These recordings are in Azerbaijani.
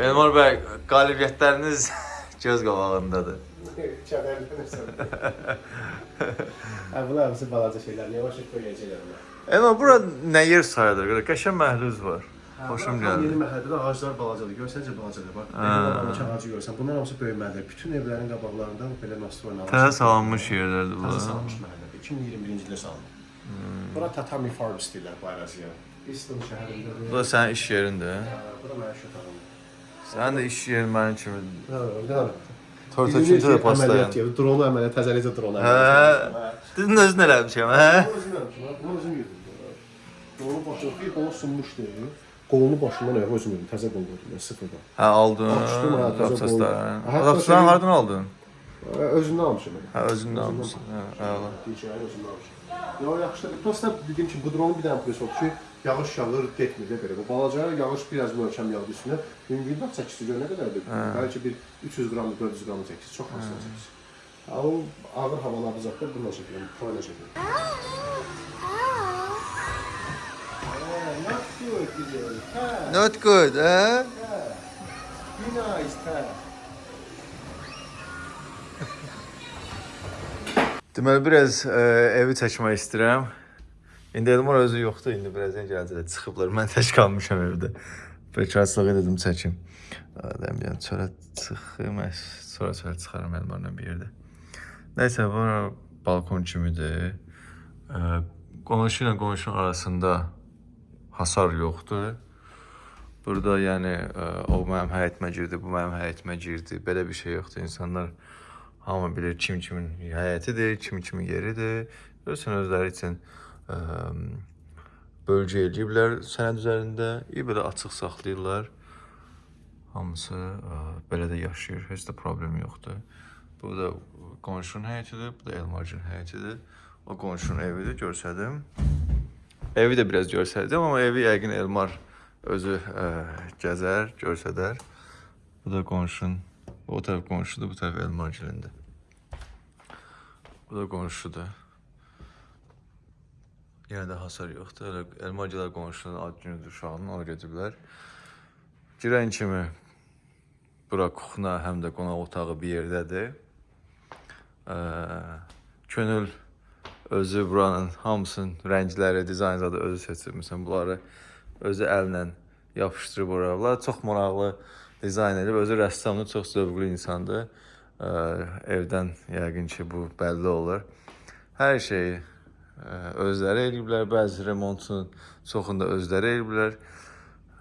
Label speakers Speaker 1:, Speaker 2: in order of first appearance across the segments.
Speaker 1: Elmar bəy, qalibiyyətləriniz göz qabağındadır.
Speaker 2: Kədərlənirsən. Hə, bunlar hamısı balaca şeylər. Yavaş yavaş böyüyəcəklər bunlar.
Speaker 1: Elmar, bura nə yer sayılır? Görə qəşəng məhluz var. Xoşum
Speaker 2: Tam Yeni
Speaker 1: gəldi.
Speaker 2: məhəllədə ağaclar balacadır. Görsəncə balacadır. Bax,
Speaker 1: Hə.
Speaker 2: evlərin ağacı görsən. Bunlar hamısı böyüməlidir. Bütün evlərin qabaqlarında belə nastroyla
Speaker 1: Təzə salınmış yerlərdir
Speaker 2: Təzə
Speaker 1: bunlar.
Speaker 2: salınmış məhəllədir. 2021-ci ildə salınıb. Bura Tatami Farms deyirlər bu əraziyə. Easton şəhərindədir.
Speaker 1: Bu da sənin iş yerindir.
Speaker 2: Hə, Bura mənim iş otağımdır.
Speaker 1: Sənin də iş yerin mənim kimi.
Speaker 2: Hə, hə.
Speaker 1: Tortoçunca da paslayan.
Speaker 2: Əməliyyat deyir. Dronu əməliyyat, təzəlicə dronu
Speaker 1: Hə,
Speaker 2: əməliyyat.
Speaker 1: dedin özün eləmişəm, hə?
Speaker 2: Özüm yapmışım. Bunu özüm yedim. Dronu bir qolu sunmuşdu. Qolunu başından ayağa özüm yedim. Təzə qol qoydum. Sıfırdan.
Speaker 1: Hə, aldın.
Speaker 2: Açdım, hə, təzə qol. Şey-
Speaker 1: hardan aldın?
Speaker 2: Özümdən almışım.
Speaker 1: Hə, özündə almışsın. Hə, əla.
Speaker 2: DJI özümdən almışım. Ya yaxşıdır. Prosta dediyim kimi bu dronun bir dənə plusü odur ki, yağış yağır, getmir də belə. Bu balaca yağış biraz möhkəm yağdı üstünə. Bax çəkisi gör nə qədərdir? Bəlkə bir 300 qram, 400 qram çəkisi. Çox az çəkisi. Ha, o ağır havalarda zətdə bununla çəkirəm, proyla çəkirəm. Not good, güzel. Ha,
Speaker 1: Not good, hə?
Speaker 2: be nice, ha.
Speaker 1: Deməli biraz ə, evi çəkmək istəyirəm. İndi Elmar özü yoxdur, indi birazdan gələcək. Çıxıblar. Mən tək qalmışam evdə. Bekarçılığı dedim çəkim. Adam yəni çölə çıxım, sonra çölə çıxaram Elmarla bir yerdə. Nəysə, bu balkon kimidir. Qonşu ilə qonşunun arasında hasar yoxdur. Burada yəni o mənim həyətimə girdi, bu mənim həyətimə girdi. Belə bir şey yoxdur. İnsanlar hamı bilir kim kimin həyətidir, kim kimin yeridir. Görürsən özləri üçün ə, bölgə eləyiblər sənəd üzərində, belə açıq saxlayırlar. Hamısı ə, belə də yaşayır, heç də problem yoxdur. Bu da qonşunun həyətidir, bu da Elmarcın həyətidir. O qonşunun evidir, görsədim. Evi də biraz görsədim, amma evi yəqin Elmar özü ə, gəzər, görsədər. Bu da qonşun. O tərəf qonşudur, bu tərəf Elmargilində. Bu da qonşudur. Yenə də hasar yoxdur. Elə Elmargilər qonşunun ad günüdür uşağının, ona gediblər. Girən kimi bura kuxna, həm də qonaq otağı bir yerdədir. Ə, könül özü buranın hamısının rəngləri, dizaynı da özü seçib. Məsələn, bunları özü əllə yapışdırıb ora. Bunlar çox maraqlı dizayn edib. Özü rəssamdır, çox zövqlü insandır. Ə, evdən yəqin ki, bu bəlli olur. Hər şeyi özləri eləyiblər. Bəzi remontun çoxunu da özləri eləyiblər.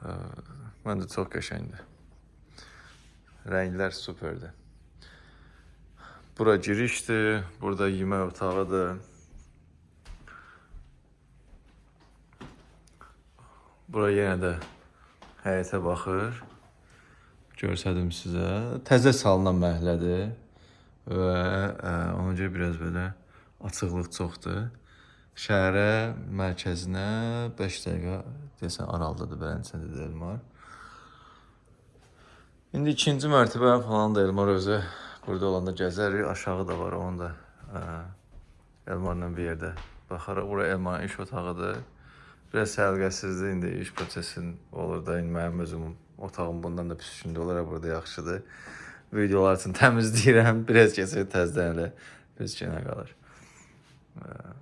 Speaker 1: Ə, Məncə çox qəşəngdir. Rənglər superdir. Bura girişdir, burada yemək otağıdır. Bura yenə də həyətə baxır. Görsədim sizə. Təzə salınan məhəllədir və ə, ona görə biraz belə açıqlıq çoxdur. Şəhərə mərkəzinə 5 dəqiqə desən aralıdadır Bələncədə Elmar. İndi ikinci mərtəbə falan da Elmar özü burada olanda gəzərik. Aşağı da var onun da ə, Elmarla bir yerdə baxarıq. Bura Elmarın iş otağıdır. Biraz səliqəsizdir indi iş prosesin olur da indi mənim özüm otağım bundan da pis gündə olaraq burada yaxşıdır. Videolar üçün təmizləyirəm. Biraz keçir təzədən elə pis günə qalır. Ə,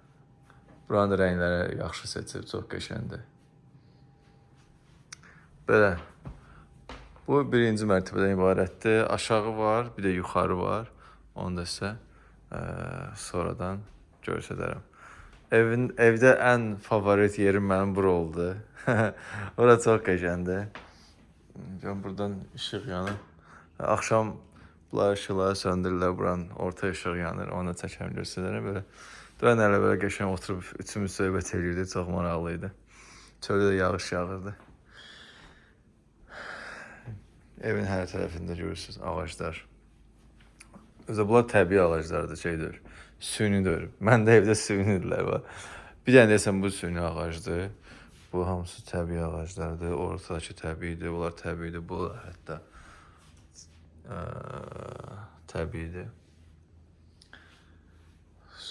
Speaker 1: Buranın da rəngləri yaxşı seçib, çox qəşəngdir. Belə. Bu birinci mərtəbədən ibarətdir. Aşağı var, bir də yuxarı var. Onu da sizə ə, sonradan göstərərəm. Evin evdə ən favorit yerim mənim bura oldu. Ora çox qəşəngdir. Can buradan işıq yanır. Axşam bunlar işıqları söndürürlər, buranın orta işıq yanır. Onu da çəkəm göstərərəm belə. Dönən elə belə qəşəng oturub üçümüz söhbət eləyirdik, çox maraqlı idi. Çöldə də yağış yağırdı. Evin hər tərəfində görürsüz ağaclar. Özə bunlar təbii ağaclardır, şeydir. Sünidir. Məndə evdə sünidirlər var. Bir dənə desəm bu süni ağacdır. Bu hamısı təbii ağaclardır. Ortadakı təbiidir, bunlar təbiidir. Bu hətta ə, təbiidir.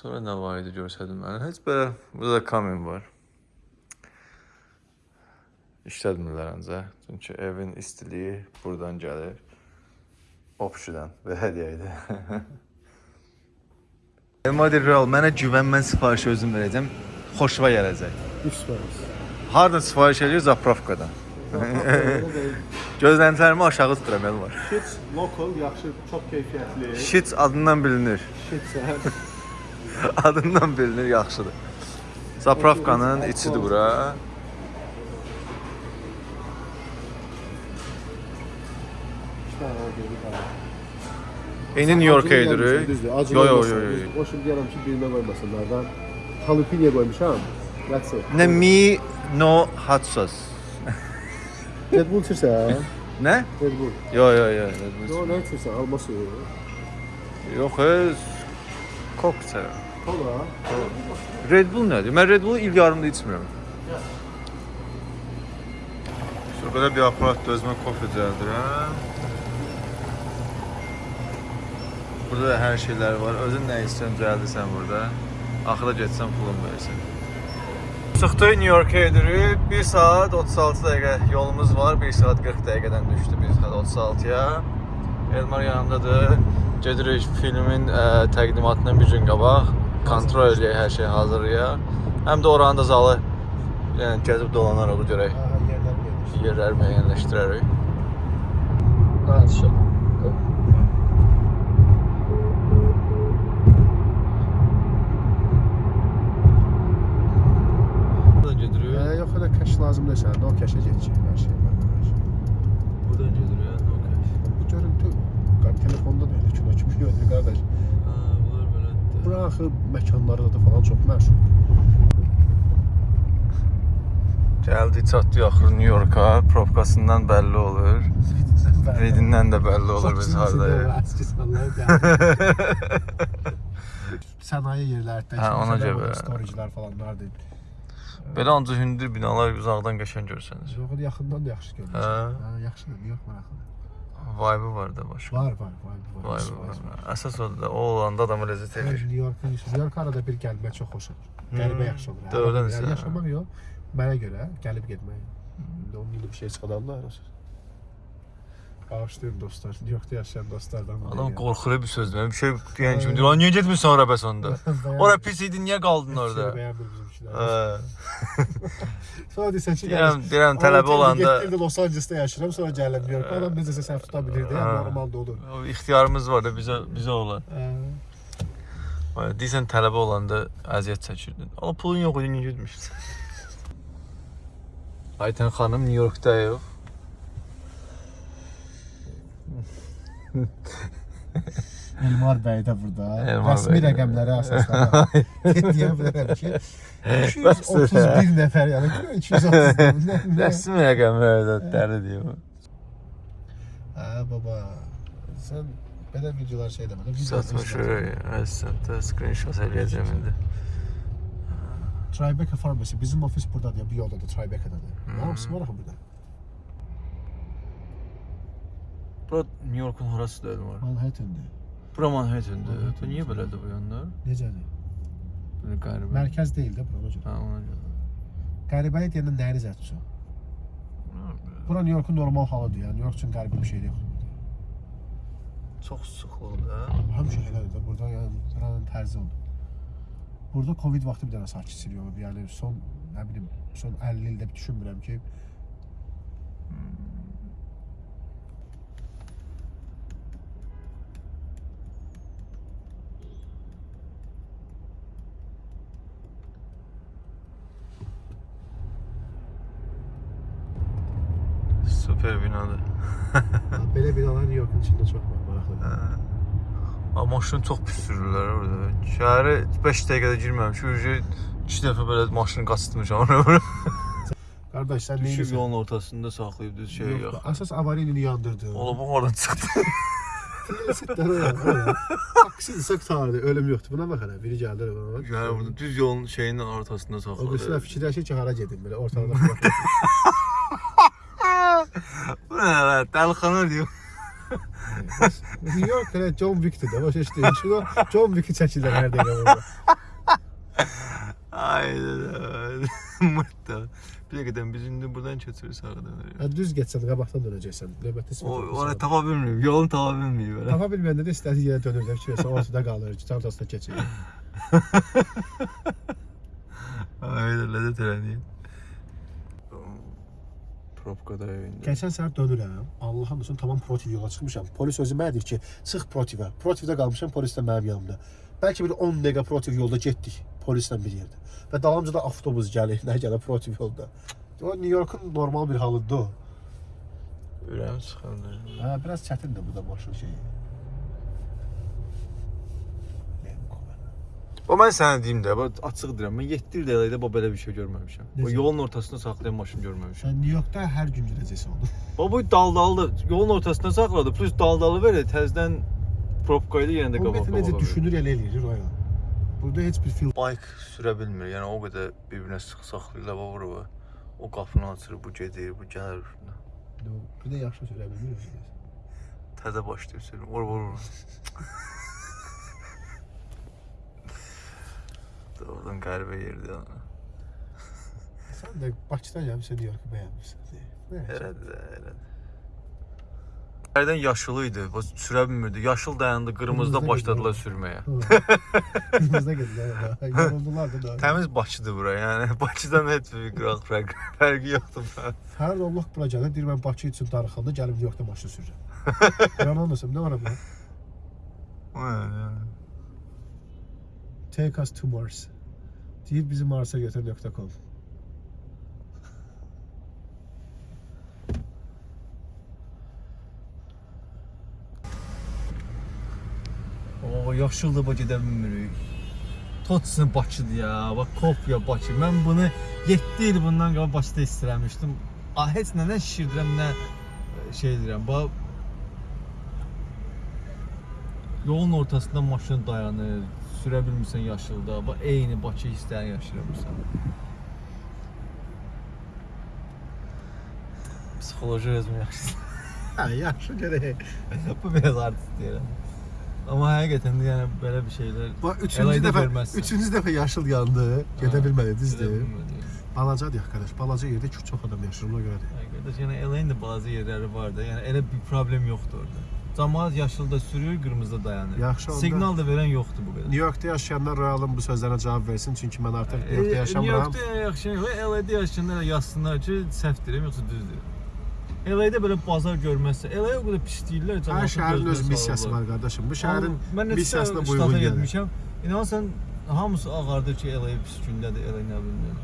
Speaker 1: Sonra nə var idi görsədim mən. Heç belə burada da kamin var. işlətmirlər ancaq. Çünki evin istiliyi buradan gəlir. Opşudan belə deyək. Elmadir Real, mənə güvən, mən sifarişi özüm verəcəm. Xoşuma gələcək.
Speaker 2: 3%.
Speaker 1: Hardan sifariş edir? Zapravkadan. Gözləntilərimi aşağı tuturam Elmar.
Speaker 2: Shit local, yaxşı, çox keyfiyyətli.
Speaker 1: Şits adından bilinir.
Speaker 2: Shit səhər.
Speaker 1: Adından bilinir, yaxşıdır. Zapravkanın içidir bura. İndi New York'a gidirik.
Speaker 2: Düzdür, acı
Speaker 1: Yo yo yo
Speaker 2: olmasın.
Speaker 1: yo.
Speaker 2: O şimdi deyirəm ki, birinə qoymasınlar da. Jalapeno qoymuşam. That's it.
Speaker 1: Ne mi no hot sauce.
Speaker 2: Red Bull içirsən?
Speaker 1: Ne?
Speaker 2: Red Bull.
Speaker 1: Yo yo yo.
Speaker 2: Yo, nə içirsən? Alma suyu.
Speaker 1: Yox, öz kok içərəm.
Speaker 2: Kola.
Speaker 1: Red Bull nədir? Mən Red Bull il yarımda içmirəm. Şurada bir aparat özümə kofe düzəldirəm. Burada da hər şeylər var. Özün nə istəyirsən düzəldirsən burada. Axıra getsən pulun versən. Çıxdıq New York'a gedirik. 1 saat 36 dəqiqə yolumuz var. 1 saat 40 dəqiqədən düşdü 1 saat 36-ya. Elmar yanımdadır. Gedirik filmin ə, təqdimatından bir gün qabaq. Kontrol eləyək hər şey hazırlayaq. Həm də oranın da zalı yəni gəzib dolanaraq görək.
Speaker 2: Yerdən gedir.
Speaker 1: Yerləri. Buradan gedirik.
Speaker 2: Hə, yox, elə kaş lazım deyilsən. No kaşə getəcək hər şey var.
Speaker 1: Buradan gedirik. Okay.
Speaker 2: Bu görüntü qar telefonda da elə kino kimi görünür qardaş.
Speaker 1: Ha, bunlar belədir.
Speaker 2: Bura axı məkanları da falan çox məşhur.
Speaker 1: Gəldik, çatdıq axır New York'a. Provkasından bəlli olur. Redindən də bəlli olur biz hardayıq.
Speaker 2: Sənaye yerlərdə,
Speaker 1: Hə, ona görə.
Speaker 2: storage-lar falan vardı.
Speaker 1: Belə ancaq hündür binalar uzaqdan qəşəng görsəniz.
Speaker 2: Yox, yaxından da yaxşı görünür.
Speaker 1: Hə.
Speaker 2: Hə, yaxşıdır, New York maraqlıdır.
Speaker 1: Vibe var da başqa.
Speaker 2: Var, var, var, var.
Speaker 1: Vibe var. Əsas odur da o olanda adam ləzzət
Speaker 2: Mən
Speaker 1: edir.
Speaker 2: New York'a, New York arada bir gəlmək çox xoş olur. Qəribə yaxşı olur. hə.
Speaker 1: Doğrudan
Speaker 2: Yəni
Speaker 1: sən.
Speaker 2: yaşamaq yox, mənə görə gəlib getmək. Onun gibi bir şey çıxadanlar olsun. Bağışlayın dostlar. New York'ta yaşayan dostlardan.
Speaker 1: Adam qorxur bir sözdür. Bir şey deyən kimi deyir, "Lan niyə getmirsən ora bəs onda?
Speaker 2: Bəyənmir.
Speaker 1: Ora pis idi, niyə qaldın
Speaker 2: Heç
Speaker 1: orada?"
Speaker 2: yeri bəyənmir bizimkilər.
Speaker 1: Hə.
Speaker 2: Sonra desən ki,
Speaker 1: Deyirəm, deyirəm tələbə olanda
Speaker 2: Getdim Los Angeles'ta yaşayıram, sonra gəldim New York'a. Adam necəsə səhv tuta bilirdi, yəni normalda olur.
Speaker 1: o ixtiyarımız var da bizə bizə olan. Deyirsən tələbə olanda əziyyət çəkirdin. Amma pulun yox idi, niyə getmirsən? Aytən xanım New Yorkdayıq.
Speaker 2: Elmar bəy də burada.
Speaker 1: Elmar
Speaker 2: Rəsmi
Speaker 1: bəy.
Speaker 2: rəqəmlərə əsaslanaraq deyə bilərəm ki, 231 nəfər, yəni 230. nə- nə-
Speaker 1: Rəsmi rəqəmlərdə dəli deyim.
Speaker 2: Hə baba. Sən belə videolar şey demə. video
Speaker 1: Satmış
Speaker 2: izlə.
Speaker 1: əslində screenshot eləyəcəm indi.
Speaker 2: Tribeca Pharmacy. Bizim ofis buradadır, ya, bir yoldadır, Tribeca'dadır.
Speaker 1: Hmm.
Speaker 2: Nə hamısı var axı burada.
Speaker 1: Bura New Yorkun harası dedim var.
Speaker 2: Manhattan'dır.
Speaker 1: Bura Manhattan'dır.
Speaker 2: Manhattan.
Speaker 1: Niyə belədir bu yanlar?
Speaker 2: Necədir?
Speaker 1: Belə qəribə.
Speaker 2: Mərkəz deyil də bura, ona görə.
Speaker 1: Ha, ona görə.
Speaker 2: Qəribəlik deyəndə nəyi zətçi? Bura New Yorkun normal halıdır, yəni New York üçün qəribə bir şey yoxdur.
Speaker 1: Çox sıxlıqdır. hə?
Speaker 2: Həmişə elədir də, burada yəni buranın tərzi odur. Burada Covid vaxtı bir dənə sakitçilik olub. Yəni son, nə bilim, son 50 ildə bir düşünmürəm ki,
Speaker 1: Super binadır.
Speaker 2: belə binalar New Yorkun içində çox var, maraqlıdır.
Speaker 1: Amma maşın çox pis sürürlər orada. Şəhərə 5 dəqiqədə girməmişik. Uje 2 dəfə belə maşını qaçırtmışam ora.
Speaker 2: Qardaş, sən
Speaker 1: Düşüb
Speaker 2: neyirsən?
Speaker 1: yolun ortasında saxlayıb düz şey
Speaker 2: Yox,
Speaker 1: yox.
Speaker 2: əsas avariyanı yandırdı.
Speaker 1: Ola bu oradan çıxdı.
Speaker 2: Sitlər oyan. Taksidirsə qutardı, ölüm yoxdur. Buna bax hələ, biri gəldi. bana.
Speaker 1: Yəni burada düz yolun şeyinin ortasında
Speaker 2: O
Speaker 1: saxladı.
Speaker 2: birisilər fikirləşir ki, hara gedim belə ortalıqda. Başa düşdün. Şuna John Wick'i çəkirlər hər dəqiqə burada.
Speaker 1: Aynen öyle. Mırtta. Bir dəqiqədən biz indi buradan keçirik sağa dönürük.
Speaker 2: Hə düz getsən qabaqdan dönəcəksən. Növbəti
Speaker 1: O oraya tapa bilmiyorum. Yolunu tapa bilmiyorum belə.
Speaker 2: Tapa bilməyəndə də istədiyi yerə dönür də ki, ortada qalır, çantasına keçir.
Speaker 1: Öyle lezzet öğrendiği. Propkada indi.
Speaker 2: Keçən səhər dönürəm. Allahın olsun tamam protiv yola çıxmışam. Polis özü mənə deyir ki, çıx protivə. Protivdə qalmışam, polis də mənim yanımda. Bəlkə bir 10 dəqiqə protiv yolda getdik polislə bir yerdə. Və dalımca da avtobus gəlir, nə gəlir protiv yolda. O New Yorkun normal bir halıdır o.
Speaker 1: Ürəyim sıxıldı.
Speaker 2: Hə, biraz çətindir bu da maşın şeyi.
Speaker 1: O mən sənə deyim də, bax açıq deyirəm. Mən 7 il dəqiqədə bu belə bir şey görməmişəm. O
Speaker 2: Necə?
Speaker 1: yolun ortasında saxlayan maşın görməmişəm.
Speaker 2: Sən New Yorkda hər gün gedəcəksən onu.
Speaker 1: Bax bu daldalı yolun ortasında saxladı. Plus daldalı belə təzədən propka ilə yenə də
Speaker 2: O
Speaker 1: qabaq.
Speaker 2: metr necə düşünür elə eləyir o ya. Burada heç bir film
Speaker 1: Bike sürə bilmir. Yəni o qədər bir-birinə sıx saxlayırlar bax bura. O qapını açır, bu gedir, bu gəlir.
Speaker 2: bir də yaxşı sürə bilmir.
Speaker 1: Təzə başlayıb sürür. Vur vur vur. Doğrudan qəribə yerdir ona.
Speaker 2: Sən də Bakıdan gəlmisən, New Yorku bəyənmirsən. Nə?
Speaker 1: Elədir də, elədir. Hərdən yaşılı idi, bax sürə bilmirdi. Yaşıl dayandı, qırmızıda
Speaker 2: Qırmızıda
Speaker 1: başladılar
Speaker 2: gedir.
Speaker 1: sürməyə.
Speaker 2: Qırmızda gedirlər. Yoruldular da.
Speaker 1: Təmiz Bakıdır bura, yəni Bakıdan heç bir qıraq fərq, fərqi yoxdur. bura.
Speaker 2: Hər Allah bura gəlir, deyir mən Bakı üçün darıxanda gəlib New Yorkda maşın sürürəm. Yalan olmasın, nə var bu?
Speaker 1: Vay,
Speaker 2: Take us to Mars. Deyir bizi Mars'a götür.com.
Speaker 1: O bu gedə bilmirik. Totsun Bakıdır ya. Bax kopya Bakı. Mən bunu 7 il bundan qabaq Bakıda istəyirmişdim. A heç nədən şişirdirəm, nə e, şey deyirəm. Bax Yolun ortasında maşın dayanır, sürə bilmirsən yaşılda. Bax eyni Bakı hissləri yaşayırsan. Psixoloji özüm yaxşı.
Speaker 2: Hə, yaxşı gərək.
Speaker 1: Bu biraz artist deyirəm. Amma həqiqətən də yəni belə bir şeylər
Speaker 2: Bax üçüncü
Speaker 1: Əlayda
Speaker 2: dəfə,
Speaker 1: verməzsən.
Speaker 2: üçüncü dəfə yaşıl yandı. Gedə
Speaker 1: Ha,
Speaker 2: bilmədi,
Speaker 1: Gedə
Speaker 2: düzdür?
Speaker 1: bilmədi.
Speaker 2: Balacadır qardaş. Balaca yerdə ki, çox adam yaşayır ona görədir.
Speaker 1: Qardaş, yəni eləyin də bazı yerləri var da, yəni elə bir problem yoxdur orada. Cəmaət yaşılda sürür, qırmızıda dayanır.
Speaker 2: Yaxşı, onda-
Speaker 1: Siqnal da verən yoxdur bu qədər.
Speaker 2: New Yorkda yaşayanlar Royalın bu sözlərinə cavab versin, çünki mən artıq New Yorkda
Speaker 1: E,
Speaker 2: yaşamıram.
Speaker 1: New Yorkda yaxşı, LA-da yaşayanlar yazsınlar ki, səhv deyirəm yoxsa düz deyirəm. LA-da belə bazar görməzsə, LA o qədər pis deyirlər,
Speaker 2: Hər şəhərin öz missiyası var qardaşım. Bu şəhərin
Speaker 1: neçə
Speaker 2: missiyasına uyğun gəlir.
Speaker 1: getmişəm. İnanırsan hamısı ağardır ki, LA pis gündədir, LA nə bilim.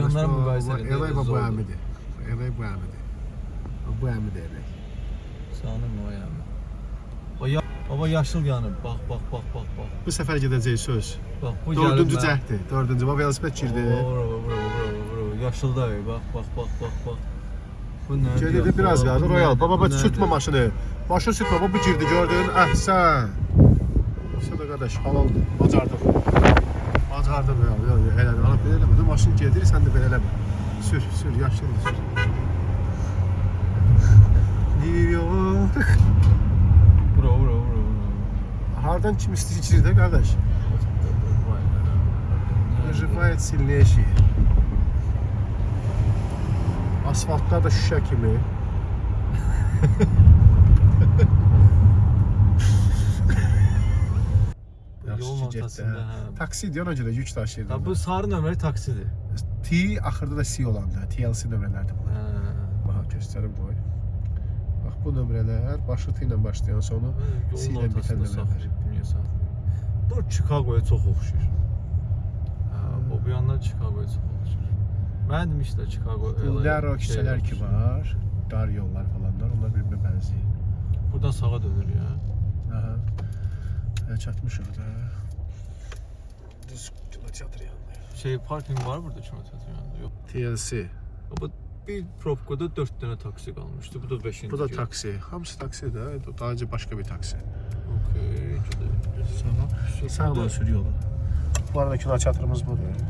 Speaker 1: Yanlara müqayisə
Speaker 2: edəndə LA bu əmidir. LA bu əmidir. Bu əmidir LA.
Speaker 1: Sanırım o yəni. O ya Baba yaşıl yanıb. Bax, bax, bax, bax, bax.
Speaker 2: Bu səfər gedəcək söz.
Speaker 1: Bax, bu
Speaker 2: Dördüncü cəhdi. Dördüncü. Bu velosiped girdi.
Speaker 1: Bravo, bravo, bravo, bravo. Yaşılda bax, bax, bax, bax, bax. Bu nə?
Speaker 2: Gedirdi biraz qaldı. Royal. Baba baba sürtmə maşını. Maşın sürtmə. Baba bu girdi gördün. Əhsən. İşte da qardaş halaldır. Bacardıq. Bacardıq. Yox, yox, elə ala belə eləmə. Maşın gedir, sən də belə eləmə. Sür, sür, yaşlıdır sür. New York.
Speaker 1: Bravo, bravo, bravo, bravo.
Speaker 2: Hardan kim istəyir içir də qardaş.
Speaker 1: Vay be.
Speaker 2: Выживает сильнейший. Asfaltlar da şüşə kimi.
Speaker 1: Yolun ortasında, hə.
Speaker 2: Taksi diyor ona görə yük daşıyırdı.
Speaker 1: Ha, bu sarı nömrəli taksidir.
Speaker 2: T axırda da C olanda, TLC nömrələrdir bu.
Speaker 1: Hə.
Speaker 2: Bax göstərim qoy. Bax bu nömrələr başı T ilə başlayan sonu C
Speaker 1: Yolun
Speaker 2: ilə bitən
Speaker 1: ortasında
Speaker 2: nömrələr.
Speaker 1: saxlayıb dünyasa. Bu Chicagoya çox oxşuyur. Hə, bu bu yandan Chicagoya çox oxşuyur. Mən demişlər Chicago
Speaker 2: Bu
Speaker 1: LA
Speaker 2: narrow küçələr ki
Speaker 1: oxşuyur.
Speaker 2: var, dar yollar falanlar, onlar bir-birinə bənzəyir.
Speaker 1: Buradan sağa dönür ya.
Speaker 2: Aha. Hələ çatmışıq da. Düz kinoteatr yanında.
Speaker 1: Şey parking var burada kinoteatrın yanında. Yox.
Speaker 2: TLC.
Speaker 1: Ama bir propkada 4 dənə taksi qalmışdı. Bu da 5-ci.
Speaker 2: Bu da taksi. Hamısı taksi də. Daha öncə başqa bir taksi.
Speaker 1: Okey.
Speaker 2: Sağ. Sağ ol sür yolu. Bu arada kinoteatrımız budur.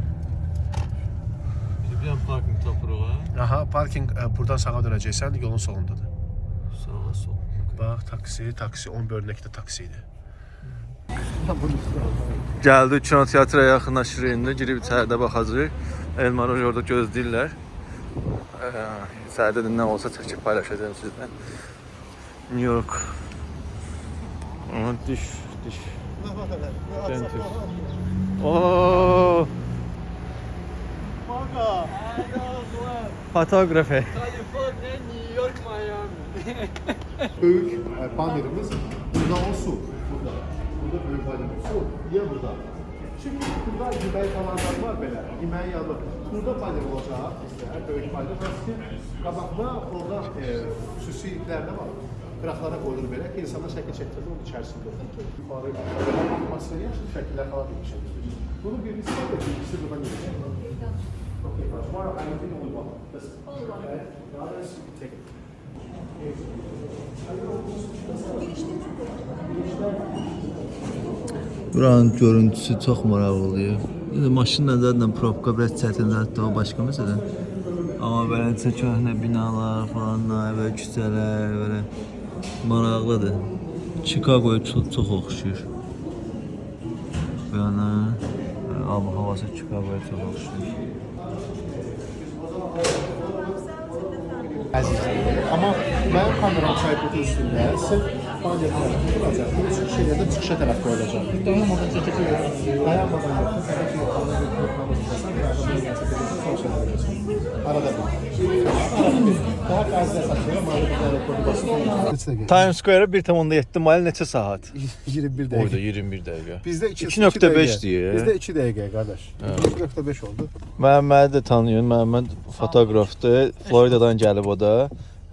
Speaker 1: Bir dənə parking tapırıq ha.
Speaker 2: Aha, parking e, buradan sağa dönəcəksən, yolun solundadır.
Speaker 1: Sağa sol.
Speaker 2: Bax, taksi, taksi 10 bölünəkdə taksi idi.
Speaker 1: Gəldik kinoteatra yaxınlaşırıq indi, girib içəridə baxacağıq. Elmarı orada gözləyirlər. Ee, də nə olsa çəkib paylaşacağım sizlə. New York. Aha, diş, diş. Dentist. Oo, fotoğrafı.
Speaker 3: California, New York, Miami.
Speaker 2: Büyük e, panelimiz burada o su. Burada. Burada büyük panelimiz su. Niye burada? Çünkü burada yemek alanlar var böyle. Yemeğin yanı. Burada panel olacak bizde. Büyük panel. Nasıl ki kabakla orada e, süsüyükler de var. Kıraklara koyulur böyle ki insana şekil çektirir onun içerisinde. Yukarı atmosferi yaşlı şekiller falan bir şey. Bunu birisi da birisi buradan gelecek. Okay, but tomorrow I think only one. Listen. Okay? The others you take it.
Speaker 1: Buranın görüntüsü çox maraqlıdır. Maşınla zaten probka biraz çətindir, hətta o başqa məsələ. Amma belə neçə köhnə binalar falan, belə küçələr, belə maraqlıdır. Chicagoya çox, çox oxşuyur. Bu yana ab havası Chicagoya çox oxşuyur.
Speaker 2: Əzizim. Amma mənim kameram sayfının üstündə sırf panel tərəfi duracaq. Bu çıxış yerində çıxışa tərəf qoyulacaq. Dayanmadan çəkəcək. Dayanmadan yox. Sadəcə yuxarıda bir proqramımızdasan, yardım edəcəksən, sosial edəcəksən. Arada bir. Arada bir. Daha qəzdə saçıyorum, arada bir dənə kodu basın.
Speaker 1: Times Square 1.7 mayl neçə saat?
Speaker 2: 21
Speaker 1: Oyda
Speaker 2: dəqiqə.
Speaker 1: 21 dəqiqə.
Speaker 2: Bizdə 2
Speaker 1: 2.5 deyir.
Speaker 2: Bizdə 2 dəqiqə qardaş. 2.5 oldu.
Speaker 1: Məhəmmədi də tanıyın. Məhəmməd fotoqrafdır. Floridadan gəlib o da.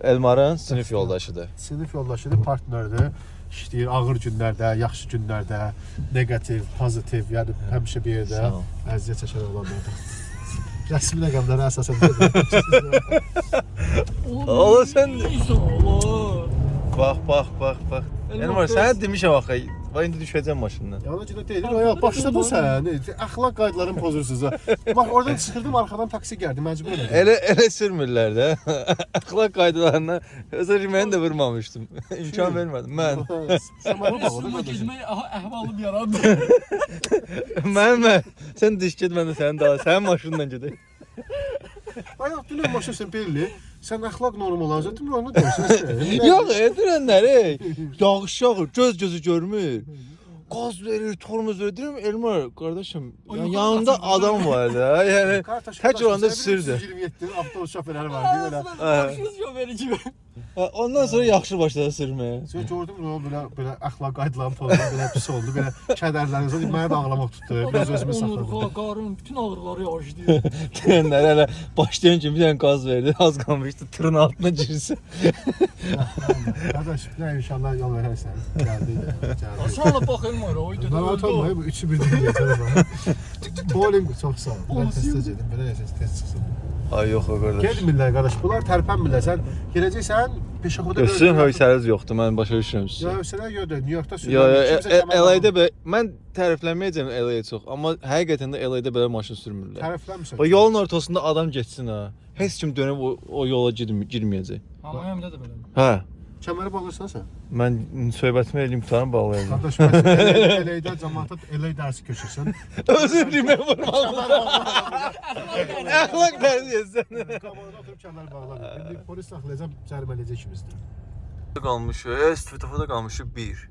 Speaker 1: Elmarın sinif yoldaşıdır.
Speaker 2: Sinif yoldaşıdır, partnyordur. İşləyir ağır günlərdə, yaxşı günlərdə, neqativ, pozitiv, yəni həmişə bir yerdə əziyyət çəkən olanlardır. Rəsmi rəqəmlərə əsasən.
Speaker 1: Ola sən. Bax, bax, bax, bax. Elmar, sənə demişəm axı. Bax indi düşəcəm maşından.
Speaker 2: Yana görə deyir, ya başladın sən. Əxlaq qaydalarını pozursunuz. Bax oradan çıxırdım, arxadan taksi gəldi, məcbur elədim.
Speaker 1: Elə elə sürmürlər də. Əxlaq qaydalarına özür mən də vurmamışdım. İmkan vermədim. Mən.
Speaker 2: Şamara bax, orada
Speaker 3: aha, əhvalım yarandı.
Speaker 1: Mən mən. Sən diş get mən də sənin daha. Sənin maşınla gedək.
Speaker 2: Ayaq dünən maşın sən belli. Sən əxlaq normal azətdir, onu deyirsən.
Speaker 1: Yox, edirənləri. Yağış yağır, göz gözü görmür. Qaz verir, tormoz verir. Deyirəm Elmar, qardaşım, yəni
Speaker 3: yuxarı
Speaker 1: yanında adam var da. Yəni
Speaker 2: Kartaş,
Speaker 1: tək olanda sirdir.
Speaker 2: 27 avtobus şoferləri var, deyir elə.
Speaker 3: Başınız şoförü kimi.
Speaker 1: Ondan sonra yaxşı başladı sürməyə.
Speaker 2: Sən gördün mü o belə belə əxlaq qaydalarını pozdu, belə pis oldu, belə kədərlərinizə mənə də ağlamaq tutdu. Biraz özümü saxladım.
Speaker 3: Onurğa, qarın, bütün ağrıları yağışlayır.
Speaker 1: Deyənlər hələ başlayan kimi bir dənə qaz verdi. Az qalmışdı tırın altına girsin.
Speaker 2: Qardaş, nə inşallah yol verərsən. Gəldi. Gəldi.
Speaker 3: Baxın var, oydu.
Speaker 2: Narahat olma, bu üçü birdən gələcək. Bowling çox sağ ol. Mən tez gedim, belə yaşasın, tez çıxsın.
Speaker 1: Ay yox o qardaş.
Speaker 2: Getmirlər qardaş, bunlar tərpənmirlər. Sən gedəcəksən, peşəxoda
Speaker 1: Gözün hövsəniz yoxdur. Mən başa düşürəm sizi.
Speaker 2: Ya hövsələ yoxdur, New Yorkda
Speaker 1: Yo, yo, e- e- LA-də belə mən tərifləməyəcəm LA-yə çox, amma həqiqətən də LA-də belə maşın sürmürlər.
Speaker 2: tərəfləmirsən.
Speaker 1: O yolun ortasında adam getsin ha. Heç kim dönüb o, o yola girmə, girməyəcək.
Speaker 3: Miami'də də belə.
Speaker 1: Hə.
Speaker 2: Kəməri bağlırsan sən.
Speaker 1: Mən söhbətimi eləyim tutarım bağlayacağam.
Speaker 2: Qardaş, mən LA-də cəmaata LA dərsi keçirsən.
Speaker 1: Özür dilərim vurmalı. Əxlaq tərbiyəsən.
Speaker 2: Qamerada oturub kəmər bağlamır. İndi polis saxlayacaq, cərimələyəcək ikimizdir.
Speaker 1: qalmışıq. Svetoforda qalmışıq 1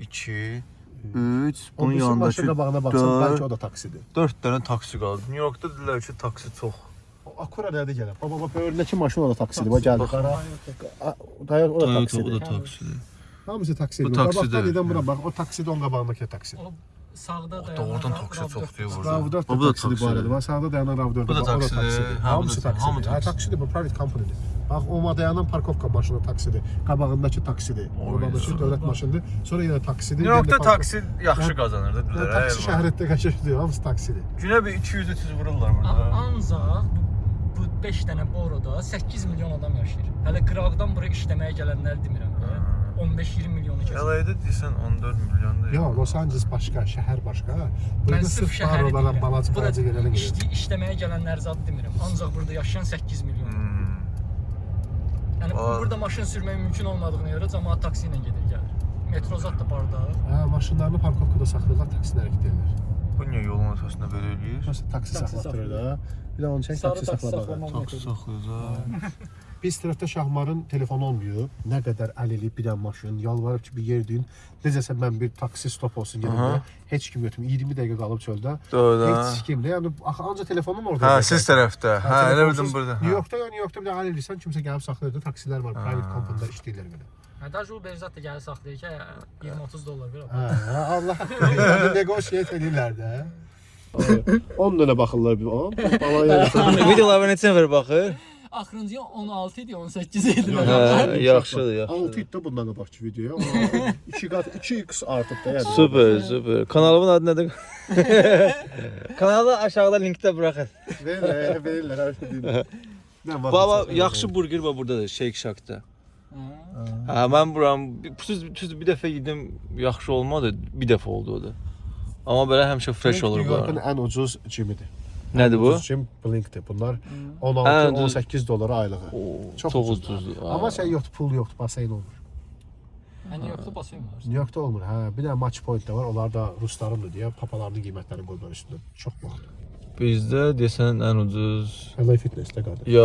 Speaker 1: 2 3 bunun
Speaker 2: Onun
Speaker 1: yanındakı
Speaker 2: başqa qabağına baxsan,
Speaker 1: dörd-
Speaker 2: bəlkə o da taksidir.
Speaker 1: 4 dənə taksi qaldı. New Yorkda dedilər ki, taksi çox.
Speaker 2: O Akura nədə gəlib? Baba, bax, önündəki maşın o da taksidir. Bax, gəldi. Qara. A- Dayaq, o da
Speaker 1: Toyota o
Speaker 2: taksidir.
Speaker 1: da taksidir.
Speaker 2: Hamısı taksidir.
Speaker 1: Bu
Speaker 2: Bax,
Speaker 1: taksidir.
Speaker 2: Bax, nədən bura bax, o taksidir, onun qabağındakı taksidir.
Speaker 3: O sağda
Speaker 1: O
Speaker 3: dayanan.
Speaker 1: doğrudan taksi çox deyir burada.
Speaker 2: Rav4
Speaker 1: O
Speaker 2: da
Speaker 1: bu da
Speaker 2: taksidir bu
Speaker 1: taksidir.
Speaker 2: arada. Bax, sağda dayanan Rav4.
Speaker 1: Bu da
Speaker 2: bax, o
Speaker 1: taksidir. Ha, bu
Speaker 2: Hamısı
Speaker 1: da- hamı
Speaker 2: taksidir. Ha,
Speaker 1: taksidir.
Speaker 2: taksidir, bu private company'dir. Bax, o dayanan parkovka maşını taksidir. Qabağındakı taksidir.
Speaker 1: Oy,
Speaker 2: Qabağındakı
Speaker 1: sağ ol.
Speaker 2: dövlət maşınıdır. Sonra yenə taksidir.
Speaker 1: New Yorkda
Speaker 2: yenə parkov-
Speaker 1: taksi yaxşı qazanır da
Speaker 2: Yəni,
Speaker 1: dedilər.
Speaker 2: Taksi şəhərdə qəşəngdir, hamısı taksidir.
Speaker 1: Günə bir 200-300 vururlar
Speaker 3: A-
Speaker 1: burada.
Speaker 3: Ancaq bu 5 dənə boroda 8 milyon adam yaşayır. Hələ qıraqdan bura işləməyə gələnləri demirəm də. 15-20 milyonu keçir.
Speaker 1: LA-da deyirsən 14 milyondur.
Speaker 2: Yox, Los Angeles başqa, şəhər başqa.
Speaker 3: Mən
Speaker 2: Burada
Speaker 3: sırf
Speaker 2: barolara,
Speaker 3: deyirəm.
Speaker 2: balaca balaca yerlərə gedir.
Speaker 3: işli- işləməyə gələnləri zad demirəm. Ancaq burada yaşayan 8 milyon.
Speaker 1: Hmm.
Speaker 3: Yəni
Speaker 1: Aa.
Speaker 3: burada maşın sürmək mümkün olmadığına görə cəmaət taksi ilə gedir gəlir. Metro zad da barda.
Speaker 2: Hə, maşınlarını parkovkada saxlayırlar, taksilə hərəkət edirlər.
Speaker 1: Bu niyə yolun ortasında belə eləyir?
Speaker 2: Məsələn, taksi
Speaker 3: saxlayır.
Speaker 2: da. Bir də onu çək
Speaker 3: Sarı
Speaker 2: taksi saxlamağa.
Speaker 1: Taksi saxlayır.
Speaker 2: Biz tərəfdə Şahmarın telefonu olmuyor. Nə qədər əl eləyib bir dənə maşın, yalvarıb ki, bir yer deyin. Necəsə mən bir taksi stop olsun deyə. Heç kim götürmür. 20 dəqiqə qalıb çöldə.
Speaker 1: Doğru da.
Speaker 2: Heç kim də. Yəni axı ancaq telefonun orada.
Speaker 1: Hə, siz tərəfdə. Hə, elə bildim burada.
Speaker 2: New Yorkda ya New Yorkda bir də əl eləyirsən, kimsə gəlib saxlayır da taksilər var, private company-lər işləyirlər belə.
Speaker 3: Hə, da Uber zət də gəlir saxlayır ki, 20-30 dollar ver.
Speaker 2: Hə, hə, Allah. Yəni negotiate edirlər də. 10 dənə baxırlar bir yerə.
Speaker 1: Videolara neçə nəfər baxır?
Speaker 3: Axırıncı 16 idi, 18 idi.
Speaker 1: Yaxşıdır, yaxşı.
Speaker 2: 6 idi bundan qabaqki videoya. 2 qat 2x artıb da yəni.
Speaker 1: Super, super. Kanalımın adı nədir? Kanalı aşağıda linkdə buraxın.
Speaker 2: Verirlər, verirlər, hər şey deyirlər. Nə var?
Speaker 1: Baba, yaxşı burger var burdadır, Shake Shack-da. Hə, mən buram düz bir dəfə yedim, yaxşı olmadı. Bir dəfə oldu o da. Amma belə həmişə fresh olur
Speaker 2: New York'un
Speaker 1: bu.
Speaker 2: ən ucuz cimidir.
Speaker 1: Nədir bu?
Speaker 2: Ucuz cim Blink'dir. Bunlar
Speaker 1: Ən ucuz-
Speaker 2: 16-18 dolara aylığı.
Speaker 1: Oo,
Speaker 2: Çox,
Speaker 1: Çox
Speaker 2: ucuzdur. Amma şey yoxdur, pul yoxdur, baseyn olmur.
Speaker 3: Hani yoxdur basayım var.
Speaker 2: New York'da olmur. Hə, bir dənə match point də var. Onlar da ruslarındır deyə papalarının qiymətlərini qoyurlar üstünə. Çox bahalı.
Speaker 1: Bizdə desən ən ucuz
Speaker 2: LA Fitness-də qardaş.
Speaker 1: ya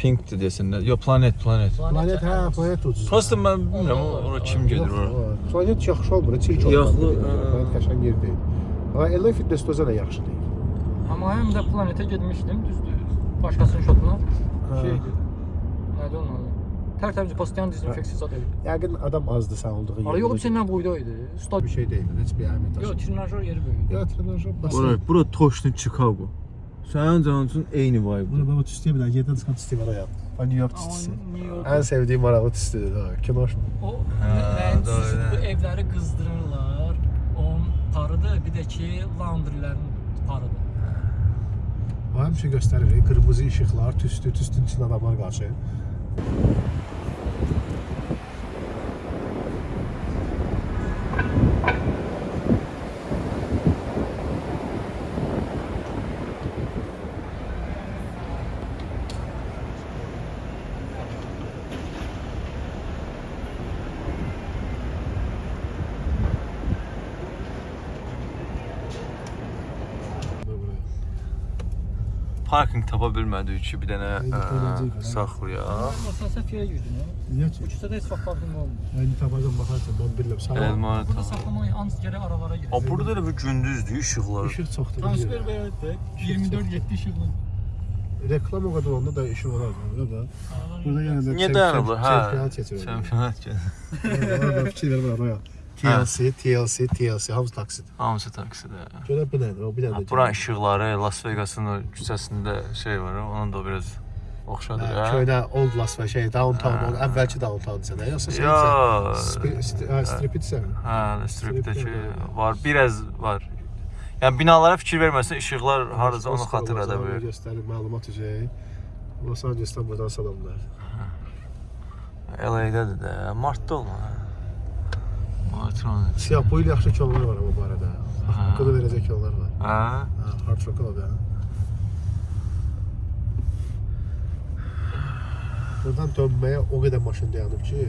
Speaker 1: Pink-dir desinlər. Ya Planet, Planet.
Speaker 2: Planet hə, planet ucuz.
Speaker 1: Prosta mən bilmirəm ora kim gedir ora.
Speaker 2: Planet yaxşı olmur, çirk olur.
Speaker 1: Yaxlı,
Speaker 2: Planet qəşəng yer deyil. Amma LA Fitness də özə də yaxşı deyil.
Speaker 3: Amma həm də planetə getmişdim, düzdür. Başqasının şotuna.
Speaker 2: Hə.
Speaker 3: Şeydir. Nədir onun adı? Tərtəmiz pastayan dezinfeksiya zad idi.
Speaker 2: Yəqin adam azdır sən olduğun
Speaker 3: Ara yox, içindən boyda idi. Stad
Speaker 2: bir şey deyil, heç bir əhəmiyyət
Speaker 3: Yox,
Speaker 2: daşımır.
Speaker 3: trenajör yeri böyük.
Speaker 2: Ya trenajör
Speaker 1: Bura,
Speaker 2: basen.
Speaker 1: bura Toshni Chicago. Sənin canın üçün eyni vibe.
Speaker 2: Bunu baba tüstüyə bilər, yerdən çıxan tüstü var ya. New York tüstüsü. Ən sevdiyim maraqlı tüstüdür ha. Kino.
Speaker 3: O
Speaker 1: Hə,
Speaker 3: bu
Speaker 1: hə.
Speaker 3: evləri qızdırırlar. Onun parıdır, bir də ki, laundrylərin parıdır.
Speaker 2: O həmişə göstərir, qırmızı işıqlar, tüstü, tüstünün içində adamlar qarşı.
Speaker 1: ちょっと。Tapa bilmədik ki, bir dənə ə,
Speaker 2: eğlenceli.
Speaker 1: saxlayaq.
Speaker 3: Məsələn, fiyə girdin.
Speaker 2: Niyə
Speaker 3: Bu küçədə heç vaxt parking olmur.
Speaker 2: Yəni tapacam baxarsan, mən bilmirəm. Sağ
Speaker 1: Elma
Speaker 3: Burada
Speaker 1: ta.
Speaker 3: saxlamaq ancaq gərək aralara girir.
Speaker 1: Ha burada da bir gündüzdür, işıqlar.
Speaker 2: İşıq çoxdur.
Speaker 3: Transfer belədir. 24-7 işıqlı.
Speaker 2: Reklam o qədər onda da işıq olar da. da. Burada yenə də
Speaker 1: Niyə dayanıblar? Hə.
Speaker 2: Çempionat keçirir.
Speaker 1: Çempionat gəlir.
Speaker 2: Orada fikir vermə araya. TLC, TLC, TLC, hamısı taksidir.
Speaker 1: Hamısı taksidə.
Speaker 2: Görə bu nədir? O bir dənə də.
Speaker 1: Buranın işıqları Las Vegas'ın o küçəsində şey var, onun da biraz oxşadır.
Speaker 2: Hə,
Speaker 1: hə?
Speaker 2: Köydə Old Las Vegas, şey, downtown, o əvvəlki downtown sən, yoxsa sən
Speaker 1: Ya.
Speaker 2: Sp- st- hə.
Speaker 1: Hə, stripdəki
Speaker 2: Stripdə
Speaker 1: var, biraz var. Yəni binalara fikir verməsən, işıqlar hardaca onu xatırlada
Speaker 2: Oscar
Speaker 1: bilir.
Speaker 2: Göstərir məlumat üzəyi. Los Angelesdən buradan salamlar.
Speaker 1: LA-dədir də, martda olmalı. Martda.
Speaker 2: Siyah boylu yaxşı kollar var amma bu arada. Haqqını verəcək yollar var.
Speaker 1: Hə?
Speaker 2: Ha, hard rock o da. Buradan dönməyə o qədər maşın dayanıb ki.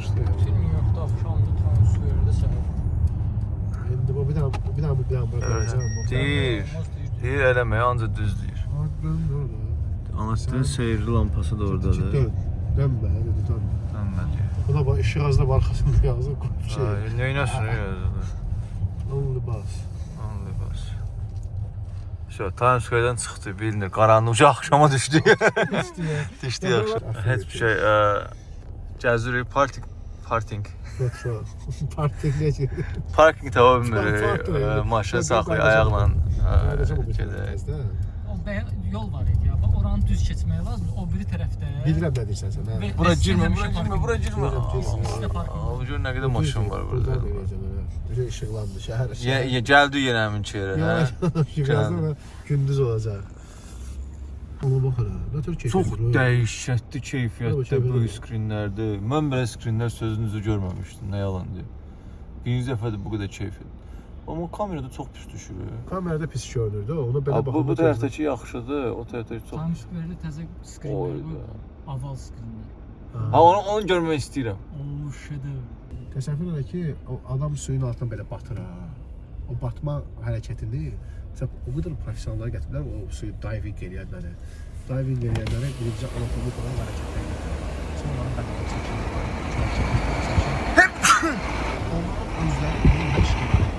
Speaker 2: İşte yani.
Speaker 3: Film yoxdur, axşamda transferdə səhər.
Speaker 2: İndi bu bir dənə bir dənə bir dənə bura
Speaker 1: Evet.
Speaker 2: gələcəm.
Speaker 1: Deyir. Deyir eləməyə ancaq düz deyir.
Speaker 2: Dön orada.
Speaker 1: Anasının seyirli lampası da oradadır.
Speaker 2: Dön. Dönmə, dedi dön.
Speaker 1: Dönmə deyir.
Speaker 2: Bu da bax işıq azda var arxasında yazıb qoyub şey.
Speaker 1: Ay, Neynəsin yazıdır?
Speaker 2: Only bus.
Speaker 1: Anlı bas. Şö, Times Square-dən çıxdı, bilinir. Qaranlıqca axşama düşdü. düşdü yaxşı. Heç bir şey, ə, gəzirik, parking, parking.
Speaker 2: Yoxsa parkinqə gedir.
Speaker 1: Parking tapa bilmirik.
Speaker 2: Park- park-
Speaker 1: Ə, Maşın
Speaker 2: Yox,
Speaker 1: saxlayır
Speaker 2: yox,
Speaker 1: ayaqla.
Speaker 2: Qardaşım
Speaker 1: ə,
Speaker 2: bu
Speaker 1: gedək.
Speaker 3: Bəyən yol var idi ya. Bax oranı düz keçmək lazımdır. O biri tərəfdə.
Speaker 2: Bilirəm nə deyirsən sən. hə.
Speaker 1: Bura girmə, bura girmə, bura girmə. Bu gör nə qədər maşın var burada.
Speaker 2: Elə. Bir işıqlandı şəhər.
Speaker 1: Ye, gəldi yenə həmin yerə, hə?
Speaker 2: Da gündüz olacaq. Ona bax hələ. Nə tür keyfiyyət.
Speaker 1: Çox dəhşətli
Speaker 2: Yox,
Speaker 1: keyfiyyətdə bu
Speaker 2: deyil.
Speaker 1: skrinlərdir. Mən belə skrinlər sözünüzü görməmişdim, nə yalan deyim. Birinci dəfədir bu qədər keyfiyyət. Amma kamerada çox pis düşür.
Speaker 2: Kamerada pis görünür də. Ona belə
Speaker 1: Ha, bu, bu
Speaker 2: baxmaq
Speaker 1: tərəfdəki yaxşıdır, o tərəfdəki çox
Speaker 3: Times Square-də təzə bu. Aval skrinlər.
Speaker 1: Ha, onu onu görmək istəyirəm.
Speaker 3: O şedevr.
Speaker 2: Təsəvvür elə ki, o adam suyun altına belə batır ha. O batma hərəkətini məsələn o qədər professionallar gətiriblər, o suyu diving eləyənləri. Diving eləyənlərə birinci anatomik olan hərəkətlər gətirirlər. Sonra onların bədəni çəkilir. Onların özləri bunu məşq edirlər.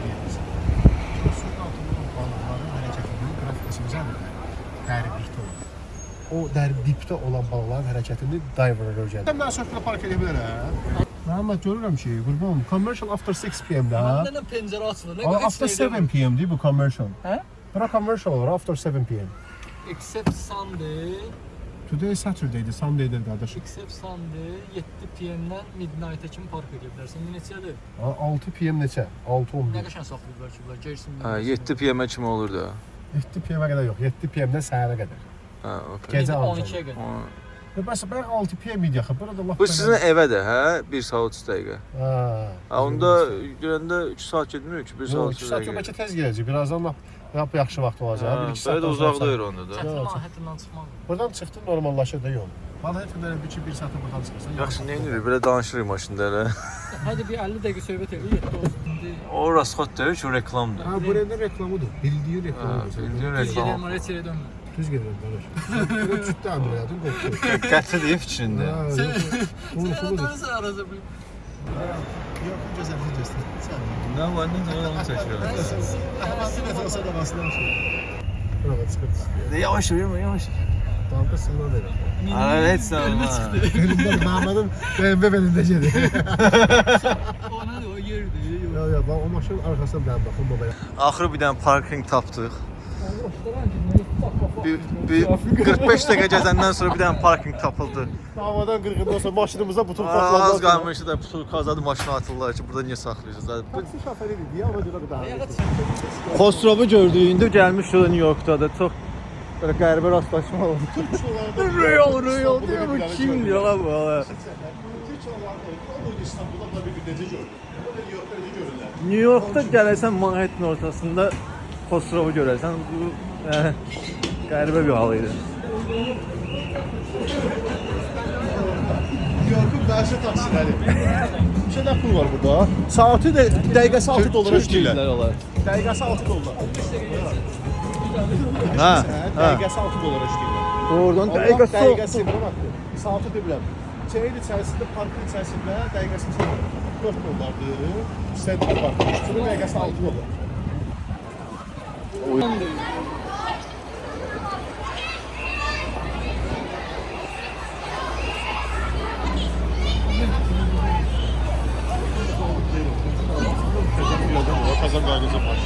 Speaker 2: Suyun altında olan balıqların hərəkətinin qrafikası bizədir. Dərinlikdə olur. O dərin dipdə olan balıqların hərəkətini diverlər öyrənir. Sən mənə sörflə park edə bilərəm. Məhəmməd görürəm ki, qurban, commercial after 6 p.m.də.
Speaker 3: Məndə nə pəncərə açılır,
Speaker 2: after
Speaker 3: heç nə
Speaker 2: 7 p.m. değil bu commercial.
Speaker 3: Hə?
Speaker 2: Bura commercial olur after 7 p.m.
Speaker 3: Except Sunday,
Speaker 2: Today is Saturday'di, Sunday'dir qardaş.
Speaker 3: except Sunday 7 PM-dən midnight-a kimi park edə bilərsən. Neçədir?
Speaker 2: Ha, 6 p.m. neçə? 6
Speaker 3: Nə
Speaker 2: 11.
Speaker 3: qəşəng saxlayıblar ki, bunlar Gerson.
Speaker 1: Hə, 7 PM-ə kimi olur da.
Speaker 2: 7 p.m.ə qədər yox, 7 p.m.dən səhərə qədər.
Speaker 1: Hə, okey.
Speaker 2: Gecə
Speaker 3: 12-yə qədər.
Speaker 1: O-
Speaker 2: Və bəs bəs 6 p.m. idi axı. Burada lap
Speaker 1: Bu sizin evədir, hə? 1 saat 30 dəqiqə.
Speaker 2: Ha.
Speaker 1: Ha, onda görəndə 3 saat getmir ki, 1 saat
Speaker 2: Yox,
Speaker 1: 30
Speaker 2: 2 saat
Speaker 1: dəqiqə.
Speaker 2: bəlkə tez gələcək. Birazdan lap lap yaxşı vaxt olacaq.
Speaker 1: Hə,
Speaker 2: 1-2 saat.
Speaker 1: Belə də uzaqdayır onda da.
Speaker 3: Çətin
Speaker 2: Yox,
Speaker 3: mahiyətindən çıxmaq.
Speaker 2: Buradan çıxdı normallaşır da yol. Bana hep belə bir 1 saata buradan çıxırsan.
Speaker 1: Yaxşı, nə edirik? Belə danışırıq maşında elə.
Speaker 3: Hadi bir 50 dəqiqə söhbət elə 7 olsun. İndi
Speaker 1: O rasxot deyil ki, o reklamdır.
Speaker 2: Ha, buranın reklamıdır. Bildiyi
Speaker 1: Ha,
Speaker 2: reklamıdır.
Speaker 1: bildiyin
Speaker 3: biz
Speaker 1: reklam.
Speaker 3: gedəlim, oraya çeyrə dönmə.
Speaker 2: Düz gedirəm qardaş. Burada cütdə əmrəyədim qopdu.
Speaker 1: Qəti deyib fikrində.
Speaker 2: Ha,
Speaker 3: Sən
Speaker 2: yox, Unutulur.
Speaker 3: dönürsən arası bir.
Speaker 2: Yox, gözəllik göstər. Sən.
Speaker 1: Nə var, nə zaman onu çəkirik.
Speaker 2: Havasına olsa da basına şey. Bura çıxır.
Speaker 1: Yavaş yürüyün, yavaş.
Speaker 2: Damda sınma verir.
Speaker 1: Ara heç nə olmaz.
Speaker 2: Elimdə Məhmədin BMW belində gedir.
Speaker 3: O nədir, o yerdir.
Speaker 2: Ya ya, bax o maşının arxasına bir dənə baxın babaya.
Speaker 1: Axırı bir dənə parking tapdıq. Bir, bir 45 dəqiqə gəzəndən sonra bir dənə parking tapıldı.
Speaker 2: Havadan qırğından sonra maşınımıza bütün
Speaker 1: Az qalmışdı da pul azadı maşını atırlar ki, burada niyə saxlayırsınız? Bu
Speaker 2: Taksi şoförü idi, ya ona görə
Speaker 3: çıx.
Speaker 1: Xosrovu gördük. İndi gəlmiş şurada New Yorkda da çox belə qəribə rastlaşma oldu. Real, real diyor bu kim diyor lan bu? hala?
Speaker 2: İstanbul'da bir gün necə gördüm. Burada New
Speaker 1: Yorkda gələrsən Manhattan ortasında Xosrovu görərsən. Bu yəni, qəribə bir hal idi.
Speaker 2: York'un bəzi taksiləri. Bir şeydə pul var burada. Saati də dəqiqəsi 6 dolara işləyirlər. Dəqiqəsi 6 dollar.
Speaker 1: Hə,
Speaker 2: dəqiqəsi 6 dolara işləyirlər.
Speaker 1: Doğrudan dəqiqəsi
Speaker 2: dəqiqəsi buna bax. Saatı demirəm. Çeyin içərisində, parkın içərisində dəqiqəsi 4 dollardır. Central Park. Üstünün dəqiqəsi 6 dollar. Kazan qaydası var.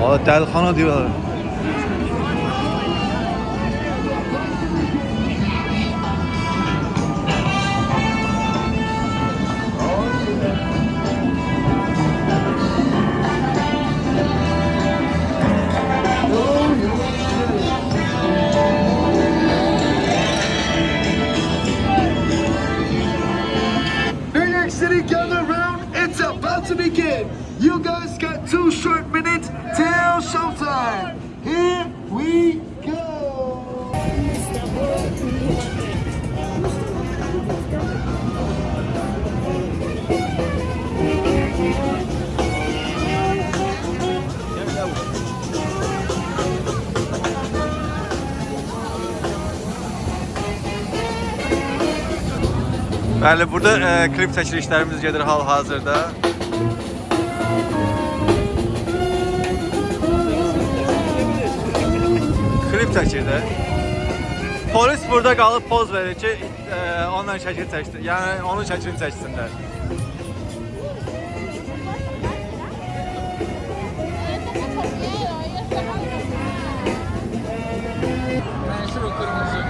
Speaker 4: آه بتاع الخنا بقى. Two short minutes till showtime. Here we go.
Speaker 1: Bəli, burada e, klip çəkilişlərimiz gedir hal-hazırda. Də. Polis burada qalıb poz verir ki, e, onunla şəkil çəksin. Yəni onun şəklini çəksinlər.
Speaker 3: Qırmızı.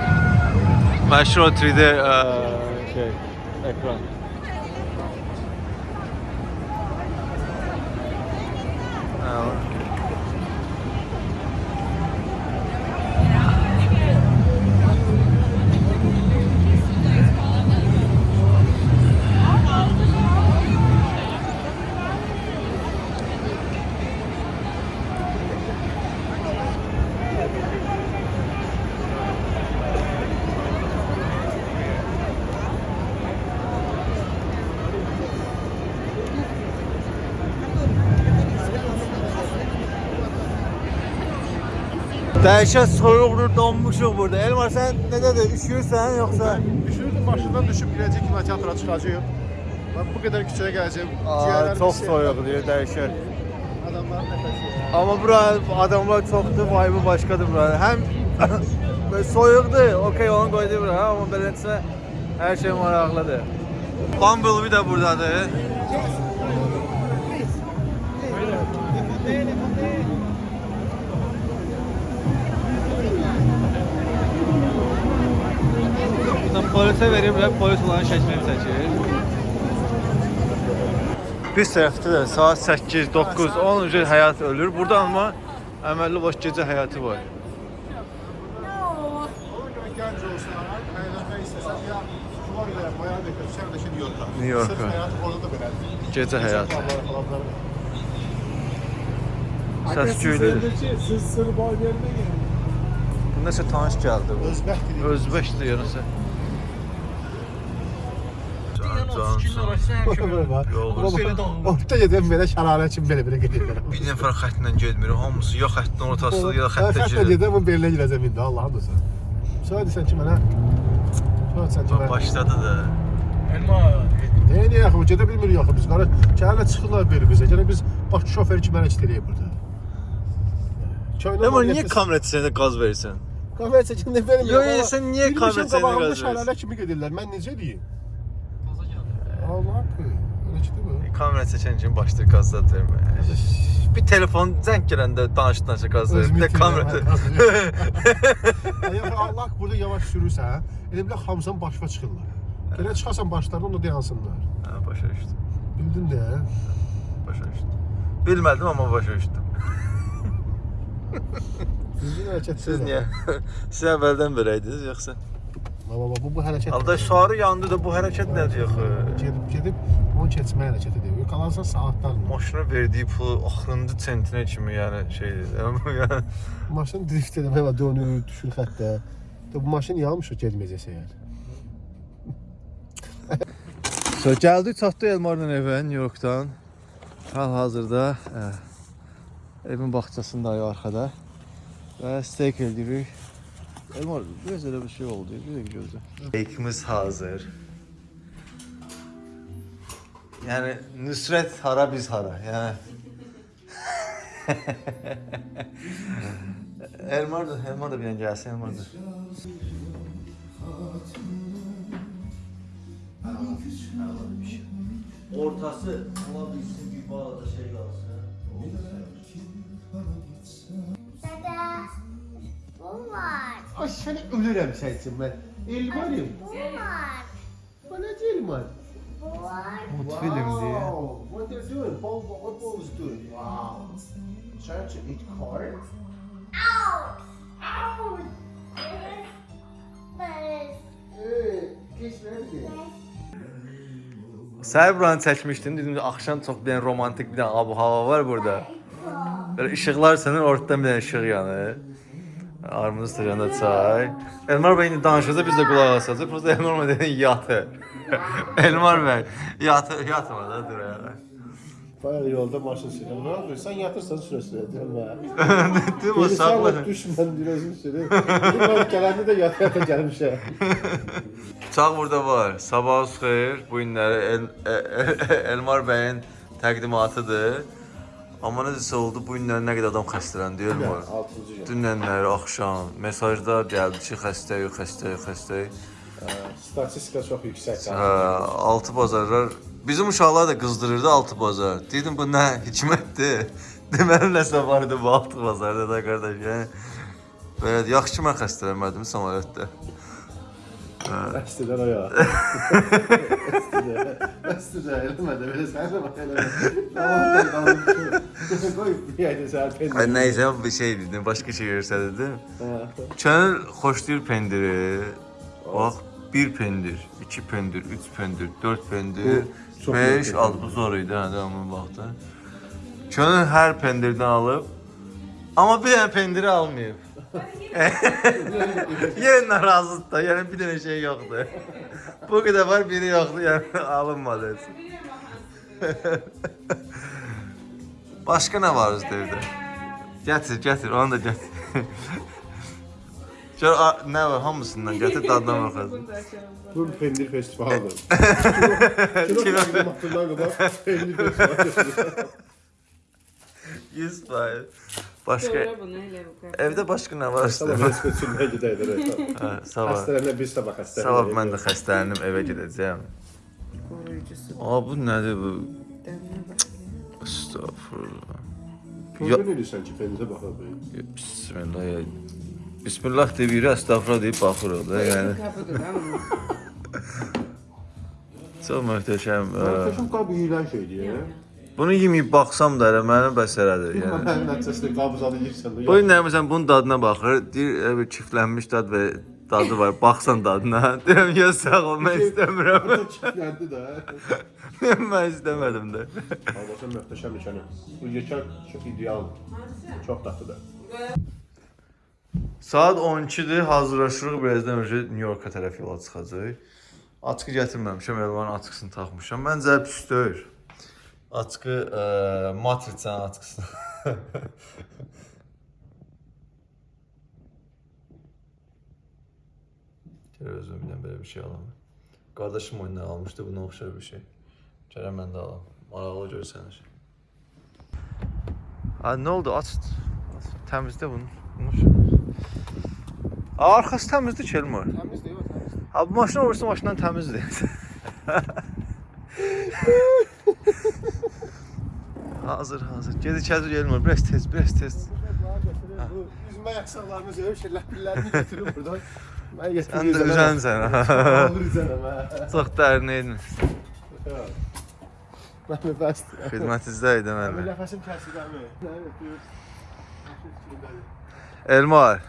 Speaker 1: Məşhur o 3D e, şey ekran. Dəhşət soyuqdur, donmuşuq burada. Elmar sən necədir? Üşüyürsən yoxsa?
Speaker 2: Düşürdüm maşından düşüb biləcək kinoteatra çıxacağıq. Ben bu kadar küçüğe geleceğim.
Speaker 1: Aa, çox
Speaker 2: şey-
Speaker 1: soyuqdur, dəhşət.
Speaker 2: Adamların nefesi ya.
Speaker 1: Amma bura adamlar çoxdur, vibe başqadır bura. Həm soyuqdur, okey onu qoydu bura, amma beləncə hər şey maraqlıdır. Bumblebee də burdadır. Polisə veriblər, polis onların şəklini çəkir. Bir tərəfdə də saat 8, 9, 10 üzrə həyat ölür. Burada amma əməlli boş gecə həyatı var.
Speaker 2: New. Sırf böyle.
Speaker 1: Gecə həyatı.
Speaker 2: Allah'ın
Speaker 1: Səs göylədir.
Speaker 2: Siz Sırbay yerine gelin.
Speaker 1: Bu nəsə tanış gəldi bu.
Speaker 2: Özbek dili.
Speaker 1: Özbəkdir yarısı.
Speaker 3: Yəni o fikrin arasında həmişə belə.
Speaker 1: Yoldur.
Speaker 3: Belə dağılır.
Speaker 2: Orta yedim böyle şarare için böyle böyle gidiyorlar.
Speaker 1: Bir nəfər xəttlə getmir. Hamısı ya xəttin ortasında ya
Speaker 2: Ben
Speaker 1: xəttə
Speaker 2: hatta
Speaker 1: girir.
Speaker 2: yedim bu belirle gireceğim indi Allah'ın dostu. Söyle sen kime ne? Söyle sen kime.
Speaker 1: Başladı da.
Speaker 3: Elma.
Speaker 2: Neye niye yakın? Gedə bilmirik yaxı biz. Qara şəhərlə çıxırlar belə bizə. Gələ biz bax şofer kimi hərəkət eləyir burada. Köylə
Speaker 1: Amma niyə kamera çəkəndə qaz verirsən?
Speaker 2: kamera çəkində verim.
Speaker 1: Yo, yo, sən niyə kamera çəkəndə qaz verirsən?
Speaker 2: Şəhərlə kimi gedirlər. Mən necə deyim?
Speaker 3: Gaza gəldi.
Speaker 2: Allah haqqı. Öyle ki mi?
Speaker 1: Kamera çəkən kimi başlayır verməyə. Bir telefon zəng gələndə danış danış qaz verir. Bir də kamera.
Speaker 2: Əgər Allah burada yavaş sürürsən, elə bilə hamısan başqa çıxırlar. Gələ çıxasan başlarına onu dayansınlar.
Speaker 1: Hə, başa düşdüm.
Speaker 2: Bildin də?
Speaker 1: Başa düşdüm. Bilmədim amma başa düşdüm.
Speaker 2: Düzgün hərəkət
Speaker 1: Siz niyə? Siz əvvəldən belə idiniz yoxsa?
Speaker 2: Baba, bu bu hərəkət.
Speaker 1: Alda sarı yandı da bu hərəkət nədir axı?
Speaker 2: gedib gedib onu keçmə hərəkəti deyir. Qalansa saatlarla.
Speaker 1: Maşına verdiyi pulu axırıncı sentinə kimi yəni şeydir. Yəni
Speaker 2: Maşın drift eləmək və dönür, düşür xəttə. Bu maşın yanmış o getməyəcəksə yəni.
Speaker 1: So gəldik çatdıq Elmarla evə New Yorkdan. Hal-hazırda ə, evin bağçasındayıq arxada. Və steak edirik. Elmar, biraz elə bir şey oldu. Bir də gözlə. Steakimiz hazır. Yəni Nüsrət hara biz hara. Yəni Elmar da, Elmar da bir dənə gəlsin, Elmar da. Ortası olabilsin bir bağda şey kalsın.
Speaker 5: Bu var.
Speaker 2: Ay səni ölürəm sən üçün mən. Elmarım.
Speaker 5: Bu var.
Speaker 2: Bana elmar.
Speaker 5: Bu var.
Speaker 1: Mutfilm diye.
Speaker 2: Wow, What they're doing? Paul, what Paul is doing? Wow. Trying to eat corn?
Speaker 5: Ow! Ow!
Speaker 2: Hey, geç verdi.
Speaker 1: Səhər buranı çəkmişdim. Dedim ki, axşam çox bir dənə romantik bir dənə ab-hava var burada. Belə işıqlar sənir, ortadan bir dənə işıq yanır. Armudun stəkanında çay. Elmar bəy indi danışırsa biz də qulaq asacağıq. Prosta Elmar bəy dedi yatır. Elmar bəy yatır, yatma da dur ya.
Speaker 2: Bayağı yolda maşın sürüyor. Ne yapıyorsun? Sen yatırsan süre süre diyorum ya.
Speaker 1: Değil mi?
Speaker 2: Beni
Speaker 1: Sakla.
Speaker 2: sağlık düşman diyorsun süre. Ben gelende de yata yata gelmişim.
Speaker 1: Çağ burada var. Sabah xeyir. Bu günləri El, El, Elmar bəyin təqdimatıdır. Amma necəsə oldu, bu günlər nə qədər adam xəstələndi Elmar.
Speaker 2: Altıncı gün.
Speaker 1: Dünənlər axşam mesajlar gəldi ki, xəstəyik, xəstəyik, xəstəyik.
Speaker 2: Statistika çok yüksek.
Speaker 1: Hə, altı bazarlar bizim uşaqlar da qızdırırdı altı bazar. Dedim bu nə hikmətdir? Deməli nəsə var idi bu altı bazarda da qardaş. Yəni belə yaxşı ki mən xəstələnmədim samolyotda.
Speaker 2: Əstidən o ya. Əstidən eləmədi. Belə sən də bax elə. Tamam, tamam. Qoy bir ayda sən
Speaker 1: Ay
Speaker 2: pendir.
Speaker 1: nəysə bir şey dedim, başqa şey göstərdim. Könül xoşlayır pendiri. Bax, bir pendir, iki pendir, üç pendir, dörd pendir,
Speaker 2: Bu çox
Speaker 1: beş,
Speaker 2: yox
Speaker 1: altı zor idi hə, devamlı baxdı. Könül hər pendirdən alıb, amma bir dənə pendiri almayıb. Yenə narazıdır da, yəni bir dənə şey yoxdur. Bu qədər var, biri yoxdur, yəni alınmadı. Başqa nə var özdə evdə? Gətir, gətir, onu da gətir. Gör a- nə var hamısından gətir dadına baxaq.
Speaker 2: Bu pendir festivalıdır. Kino təqdimatından qabaq pendir festivalı.
Speaker 1: 100 faiz. Başqa evdə başqa nə var
Speaker 2: Sabah resepsiyondan gedəydir.
Speaker 1: Hə, sabah.
Speaker 2: Xəstələnə bir sabah xəstələnə.
Speaker 1: Sabah mən də xəstələnib evə gedəcəyəm.
Speaker 6: Qoruyucusu
Speaker 1: Aa bu nədir bu? Estağfurullah.
Speaker 2: Gözün edirsən ki, penzə baxaq.
Speaker 1: Bismillah. ya. Bismillah deyir, estağfurullah deyib baxırıq da. Yəni çox möhtəşəm.
Speaker 2: Möhtəşəm qab yeyilən şeydir.
Speaker 1: Bunu yeməyib baxsam da elə mənə bəs elədir. Yəni
Speaker 2: nəticəsində qabızadı yeyirsən.
Speaker 1: Bu gün nəmisən bunun dadına baxır. Deyir bir çiftlənmiş dad və dadı var. Baxsan dadına. Deyirəm ya sağ ol, mən istəmirəm.
Speaker 2: Çiftləndi də.
Speaker 1: mən istəmədim də.
Speaker 2: Albasan möhtəşəm nişanı. Bu yekən çox ideal. Çox dadlıdır.
Speaker 1: Saat 12-dir, hazırlaşırıq. Birazdan önce New Yorka tərəf yola çıxacağıq. Açqı gətirməmişəm, Elvan açqısını taxmışam. Məncə pis deyil. Açqı ə, matrixin açqısı. Gəl özümdən belə bir şey alam. Qardaşım oyundan almışdı, buna oxşar bir şey. Gələn mən də alam. Maraqlı görsənir. Ha, nə oldu? Aç. aç. Təmizlə bunu. Bunu. Aa, Arxası təmizdir ki, Elmar.
Speaker 2: Təmizdir, yox, təmizdir.
Speaker 1: Ha, bu maşın olursa maşından təmizdir. hazır, hazır. Ged içəri Elmar, biraz tez, biraz tez.
Speaker 2: Bu üzmə yaxsaqlarını zövq şirləpillərini götürüb buradan. Mən
Speaker 1: Sən də üzənsən. Çox dərin
Speaker 2: Mən bəsdir.
Speaker 1: xidmətinizdə idi
Speaker 2: Mən
Speaker 1: müəllim.
Speaker 2: nəfəsim. Evet, buyur.
Speaker 1: Elmar.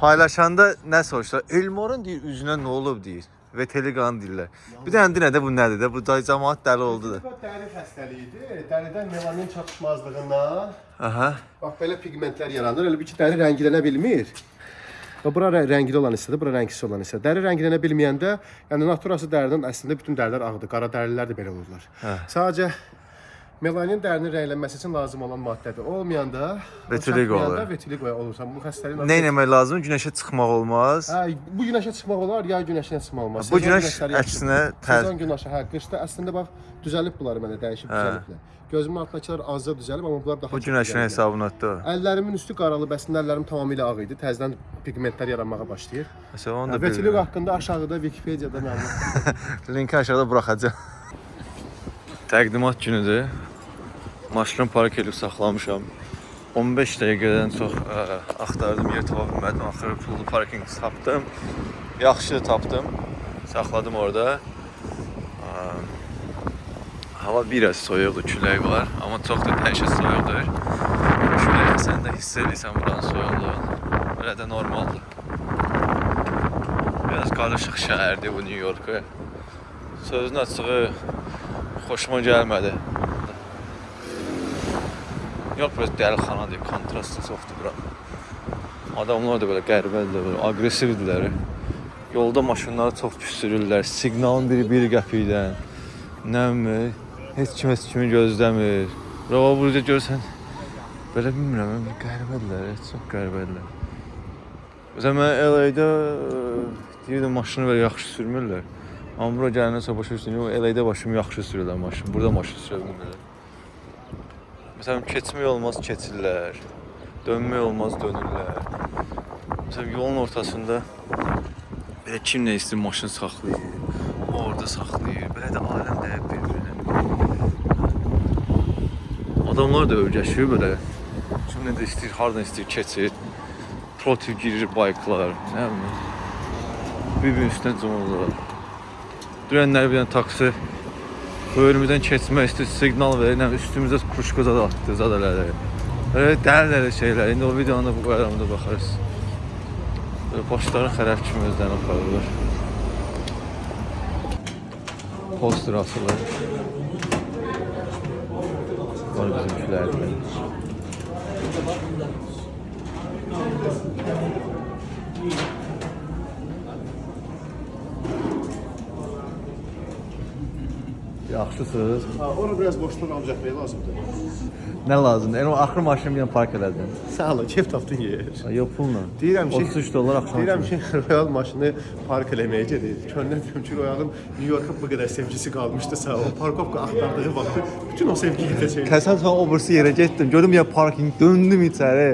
Speaker 1: Paylaşanda nə soruşlar? Elmarın deyir üzünə nə olub deyir. Və Telegram deyirlər. Bir dənə dinə də bu nədir də? Bu da cəmaət dəli oldu da.
Speaker 2: Bu dəri xəstəliyidir. Dəridən melanin çatışmazlığından
Speaker 1: Aha.
Speaker 2: bax belə pigmentlər yaranır. Elə bir ki, dəri rənglənə bilmir. Və bura rə- rəngli olan hissədir, bura rəngsiz olan hissə. Dəri rənglənə bilməyəndə, yəni naturası dərinin əslində bütün dərilər ağdır. Qara dərilər də belə olurlar.
Speaker 1: Hə.
Speaker 2: Sadəcə melanin dərinin rənglənməsi üçün lazım olan maddədir. Olmayanda,
Speaker 1: Vitiligo olur.
Speaker 2: Vitiligo olursan. Bu xəstəliyin
Speaker 1: Nə etmək lazım? Günəşə çıxmaq olmaz.
Speaker 2: Hə, bu günəşə çıxmaq olar, ya günəşə çıxmaq olmaz.
Speaker 1: Bu günəş əksinə tər
Speaker 2: Sezon günəşi, hə, qışda əslində bax düzəlib bunlar mənə dəyişib
Speaker 1: Hə.
Speaker 2: düzəliblər. Gözümün altındakılar azca düzəlib, amma bunlar daha
Speaker 1: bu günəşin hesabınadır.
Speaker 2: Əllərimin üstü qaralıb, əslində əllərim tamamilə ağ idi. Təzədən pigmentlər yaranmağa başlayır.
Speaker 1: Məsələn, onu da
Speaker 2: Vetiligo
Speaker 1: bilirəm.
Speaker 2: haqqında aşağıda Wikipediyada məlumat.
Speaker 1: Linki aşağıda buraxacağam. Təqdimat günüdür. Maşını park edib saxlamışam. 15 dəqiqədən çox ə, axtardım, yer tapa bilmədim. Axırı pullu parkinq tapdım. Yaxşı tapdım. Saxladım orada. Ə, hava biraz soyuqdur, külək var, amma çox da dəhşət soyuqdur. Külək sən də hiss edirsən buranın soyuqluğunu. Belə də normaldır. Biraz qarışıq şəhərdir bu New York. Sözün açığı xoşuma gəlmədi. Yox, biraz dəlixanadır, kontrastı çoxdur bura. Adamlar da belə qəribədir, belə aqressivdirlər. Yolda maşınları çox pis sürürlər. Siqnalın biri 1 qəpikdən. Nə bilim, heç kim heç kimi gözləmir. Rava burada görsən belə bilmirəm, qəribədirlər, çox qəribədirlər. Məsələn, mən LA-də deyirdim maşını belə yaxşı sürmürlər. Amma bura gələndən sonra başa düşdüm, yox, LA-də başım yaxşı sürürlər maşın. Burada maşın sürə bilmirlər. Məsələn, keçmək olmaz, keçirlər. Dönmək olmaz, dönürlər. Məsələn, yolun ortasında belə kim nə istəyir maşın saxlayır. Orada saxlayır. Belə də aləm dəyib bir-birinə. Adamlar da öyrəşir belə. Kim nə də istəyir, hardan istəyir keçir. Protiv girir bayklar, nə bilim. Bir-birinin üstünə cumurlar. Dünənlər bir dənə taksi önümüzdən keçmək istəyir, siqnal verir, nə üstümüzə kruşka zad atdı, zad elədi. Elə dəlilərə şeylər. İndi o videonu bu qayramda baxarız. Böyle başları xərab kimi özlərini aparırlar. Poster asılır. Var bizimkilərdir. Yaxşısınız.
Speaker 2: Ha, ora biraz boşluq alacaqmaq lazımdır.
Speaker 1: Nə lazımdır? Yəni o axır maşını dənə park elədin.
Speaker 2: Sağ ol, kef tapdın yer.
Speaker 1: Yox pulla.
Speaker 2: Deyirəm ki,
Speaker 1: 33 dollar axşam.
Speaker 2: Deyirəm ki, Royal maşını park eləməyə gedir. Könlüm deyirəm ki, Royalın New Yorka bu qədər sevgisi qalmışdısa, o parkovka axtardığı vaxtı bütün o sevgi gedəcək.
Speaker 1: Təsadüfən o birisi yerə getdim. Gördüm ya parking, döndüm içəri.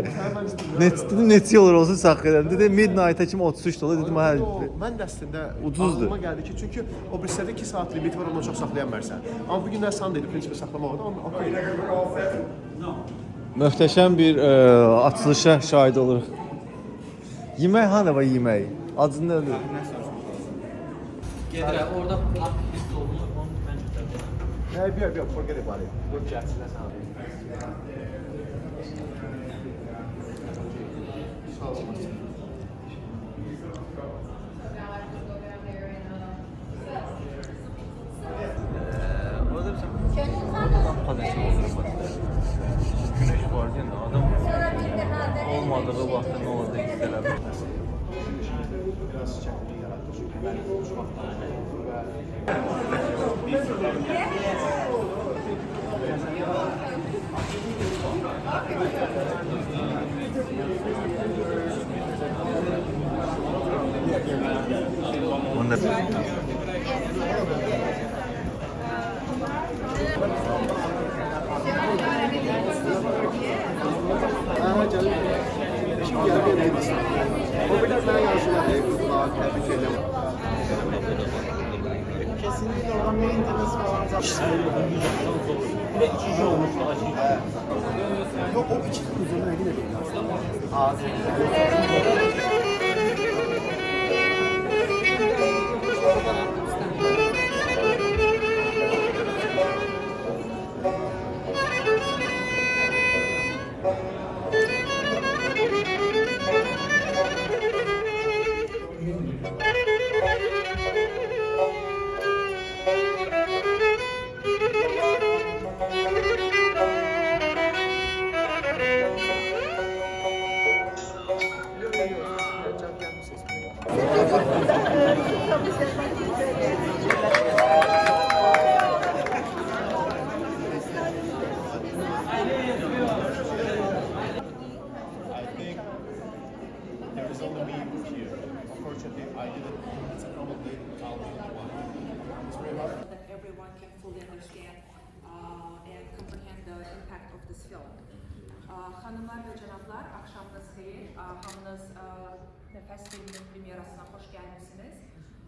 Speaker 1: Neçə dedim neçə yol olsa saxla edirəm. Dedim midnight-a kimi 33 dollar dedim hə.
Speaker 2: Mən də əslində
Speaker 1: Ucuzdur.
Speaker 2: Ağlıma gəldi ki, çünki o birislərdə 2 saat limiti var, ondan çox saxlaya bilmərsən. Amma bu günlər sən dedi, prinsipi saxlamaq da, okey.
Speaker 1: Möhtəşəm bir ə, açılışa şahid oluruq. Yemək hanı var yemək? Adı nədir?
Speaker 3: Gedirəm, orada pis olunur, onu mən götürəcəm.
Speaker 2: Hə, bir, bir, forget about it. Dur, gəlsinlər sən. Sağ ol.
Speaker 1: Orada bir patates olur. Güneş var değil mi? Adam olmadığı vaxtda nə olacaq istəyirəm.
Speaker 2: Biraz çətinlik yarattı çünki mən uçmaqdan və
Speaker 1: Onda
Speaker 2: Aha, canım. Şimdi gəldi neydi? O bir də mən yazıyorum. Qızlar, təbrik edirəm. Yok o iki kuzunu yine değil aslında. There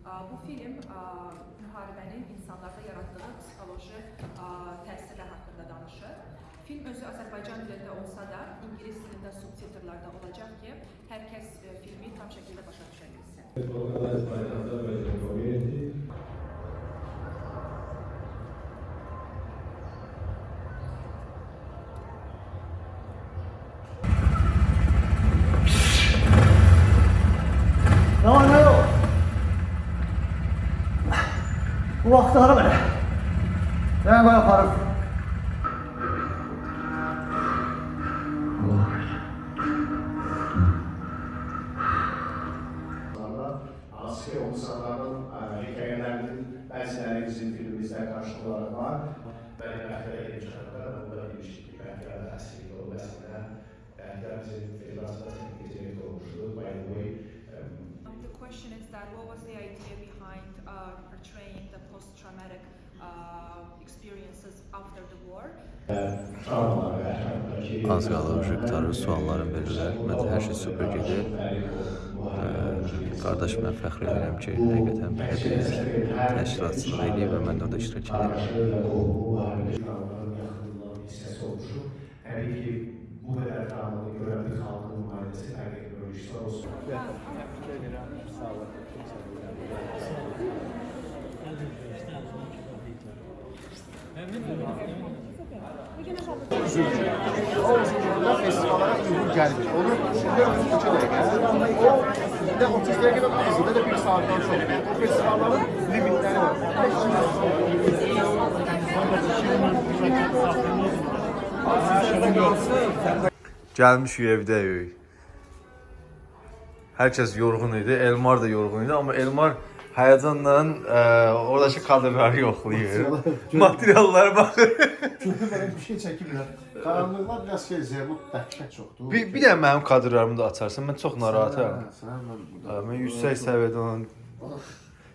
Speaker 7: Bu film müharibənin insanlarda yaratdığı psixoloji təsirlər haqqında danışır. Film özü Azərbaycan dilində olsa da, ingilis dilində subtitrlarda olacaq ki, hər kəs uh, filmi tam şəkildə başa düşə.
Speaker 8: Ne var ne yok? Bu vakti ara beni. Ben böyle yaparım.
Speaker 2: Asya insanların e, hikayelerinin benzileri bizim filmimizde karşılığı olarak var. Benim Mehter'e gelip çıkardılar. Burada bir ilişki Mehter'e asli dolayısıyla Mehter bizim filmimizde teknik yetenek olmuştu. By the way, Um,
Speaker 7: The question is that what was the idea behind uh, portraying the post-traumatic uh, experiences after the war?
Speaker 1: Az qalır qurtarır, suallarım verirlər. Mən hər şey super gedir. Qardaş mən fəxr edirəm ki, həqiqətən belə bir təşkilatçılıq eləyib və mən də orada iştirak edirəm.
Speaker 2: Araştırma bu halde travmaların yakınından bir ses oluşu. Tabii ki bu kadar travmalı gören bir halkın maalesef erkek bölgesi olsun. Festivallara uygun gelmiyor. Onu düşünüyorum iki dakika. O bir de 30 dakika da bizde de bir saatten sonra. O festivalların limitleri var.
Speaker 1: Gəlmişik evdəyik. Hər kəs yorğun idi, Elmar da yorğun idi, amma Elmar həyəcanla ə, oradakı kadrları yoxlayır. Materiallara baxır.
Speaker 2: Çünki belə bir şey çəkiblər. Qaranlıqlar biraz şey zərbut dəhşət çoxdur.
Speaker 1: bir, bir də mənim kadrlarımı da açarsan, mən çox narahatam.
Speaker 2: Sən mən
Speaker 1: Ə, Mən yüksək səviyyədə olan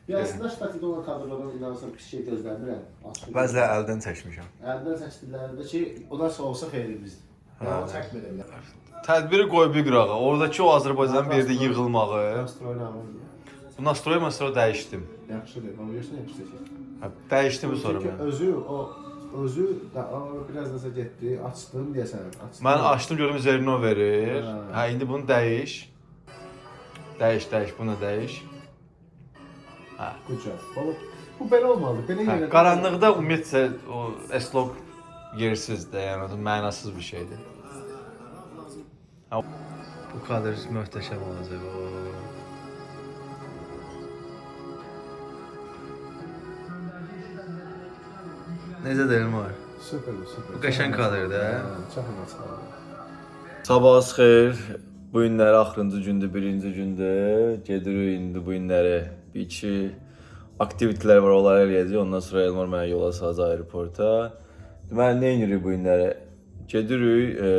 Speaker 2: Ya əslində ştatda olan kadrlardan inanırsan pis şey gözləmirəm.
Speaker 1: Bəziləri əldən çəkmişəm.
Speaker 2: Əldən çəkdiklərində ki, onlar olsa xeyrimizdir. Yəni çəkmirəm.
Speaker 1: Tədbiri qoy bir qırağa. Oradakı o Azərbaycanın verdiyi yığılmağı.
Speaker 2: Astronomiyam.
Speaker 1: Bu nastroy mastroy dəyişdim.
Speaker 2: Yaxşıdır. Amma görsən yaxşı çəkir.
Speaker 1: Hə, dəyişdim sonra
Speaker 2: Çünki
Speaker 1: mən.
Speaker 2: özü o özü da o biraz da getdi, açdım deyəsən. Açdım.
Speaker 1: Mən açdım gördüm Zerno verir.
Speaker 2: Hə.
Speaker 1: Hə indi bunu dəyiş. Dəyiş, dəyiş, bunu dəyiş.
Speaker 2: Gücə. Bu, bu belə olmalı. Belə
Speaker 1: Hə,
Speaker 2: yerə
Speaker 1: qaranlıqda ümumiyyətlə o S-log yersizdir, yəni o mənasız bir şeydir. Hə, bu kadr möhtəşəm olacaq. O. Necə deyim var?
Speaker 2: Super, super.
Speaker 1: Bu qəşəng kadrdır, hə?
Speaker 2: Çox məsləhətli.
Speaker 1: Sabahınız xeyir. Bu günlər axırıncı gündür, birinci gündür. Gedirik indi bu günləri bir iki aktivitetlər var, onları eləyəcəyik. Ondan sonra Elmar mənə yola salacaq aeroporta. Deməli, nə edirik bu günləri? Gedirik, e,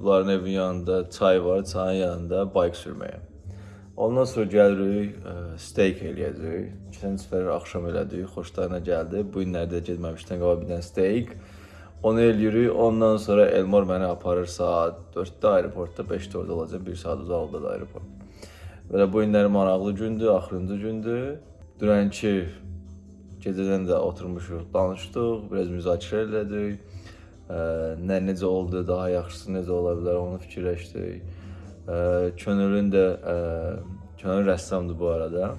Speaker 1: bunların evin yanında çay var, çayın yanında bike sürməyə. Ondan sonra gəlirik, e, steak eləyəcəyik. Keçən səfər axşam elədik, xoşlarına gəldi. Bu günlərdə getməmişdən qabaq bir dənə steak. Onu eləyirik. Ondan sonra Elmar məni aparır saat 4-də aeroportda, 5-də orada olacaq, 1 saat uzaqlıqda da aeroport. Belə bu günlər maraqlı gündür, axırıncı gündür. Dünənki gecədən də oturmuşuq, danışdıq, biraz müzakirə elədik. Ə, nə necə oldu, daha yaxşısı necə ola bilər, onu fikirləşdik. Könülün də Könül rəssamdır bu arada.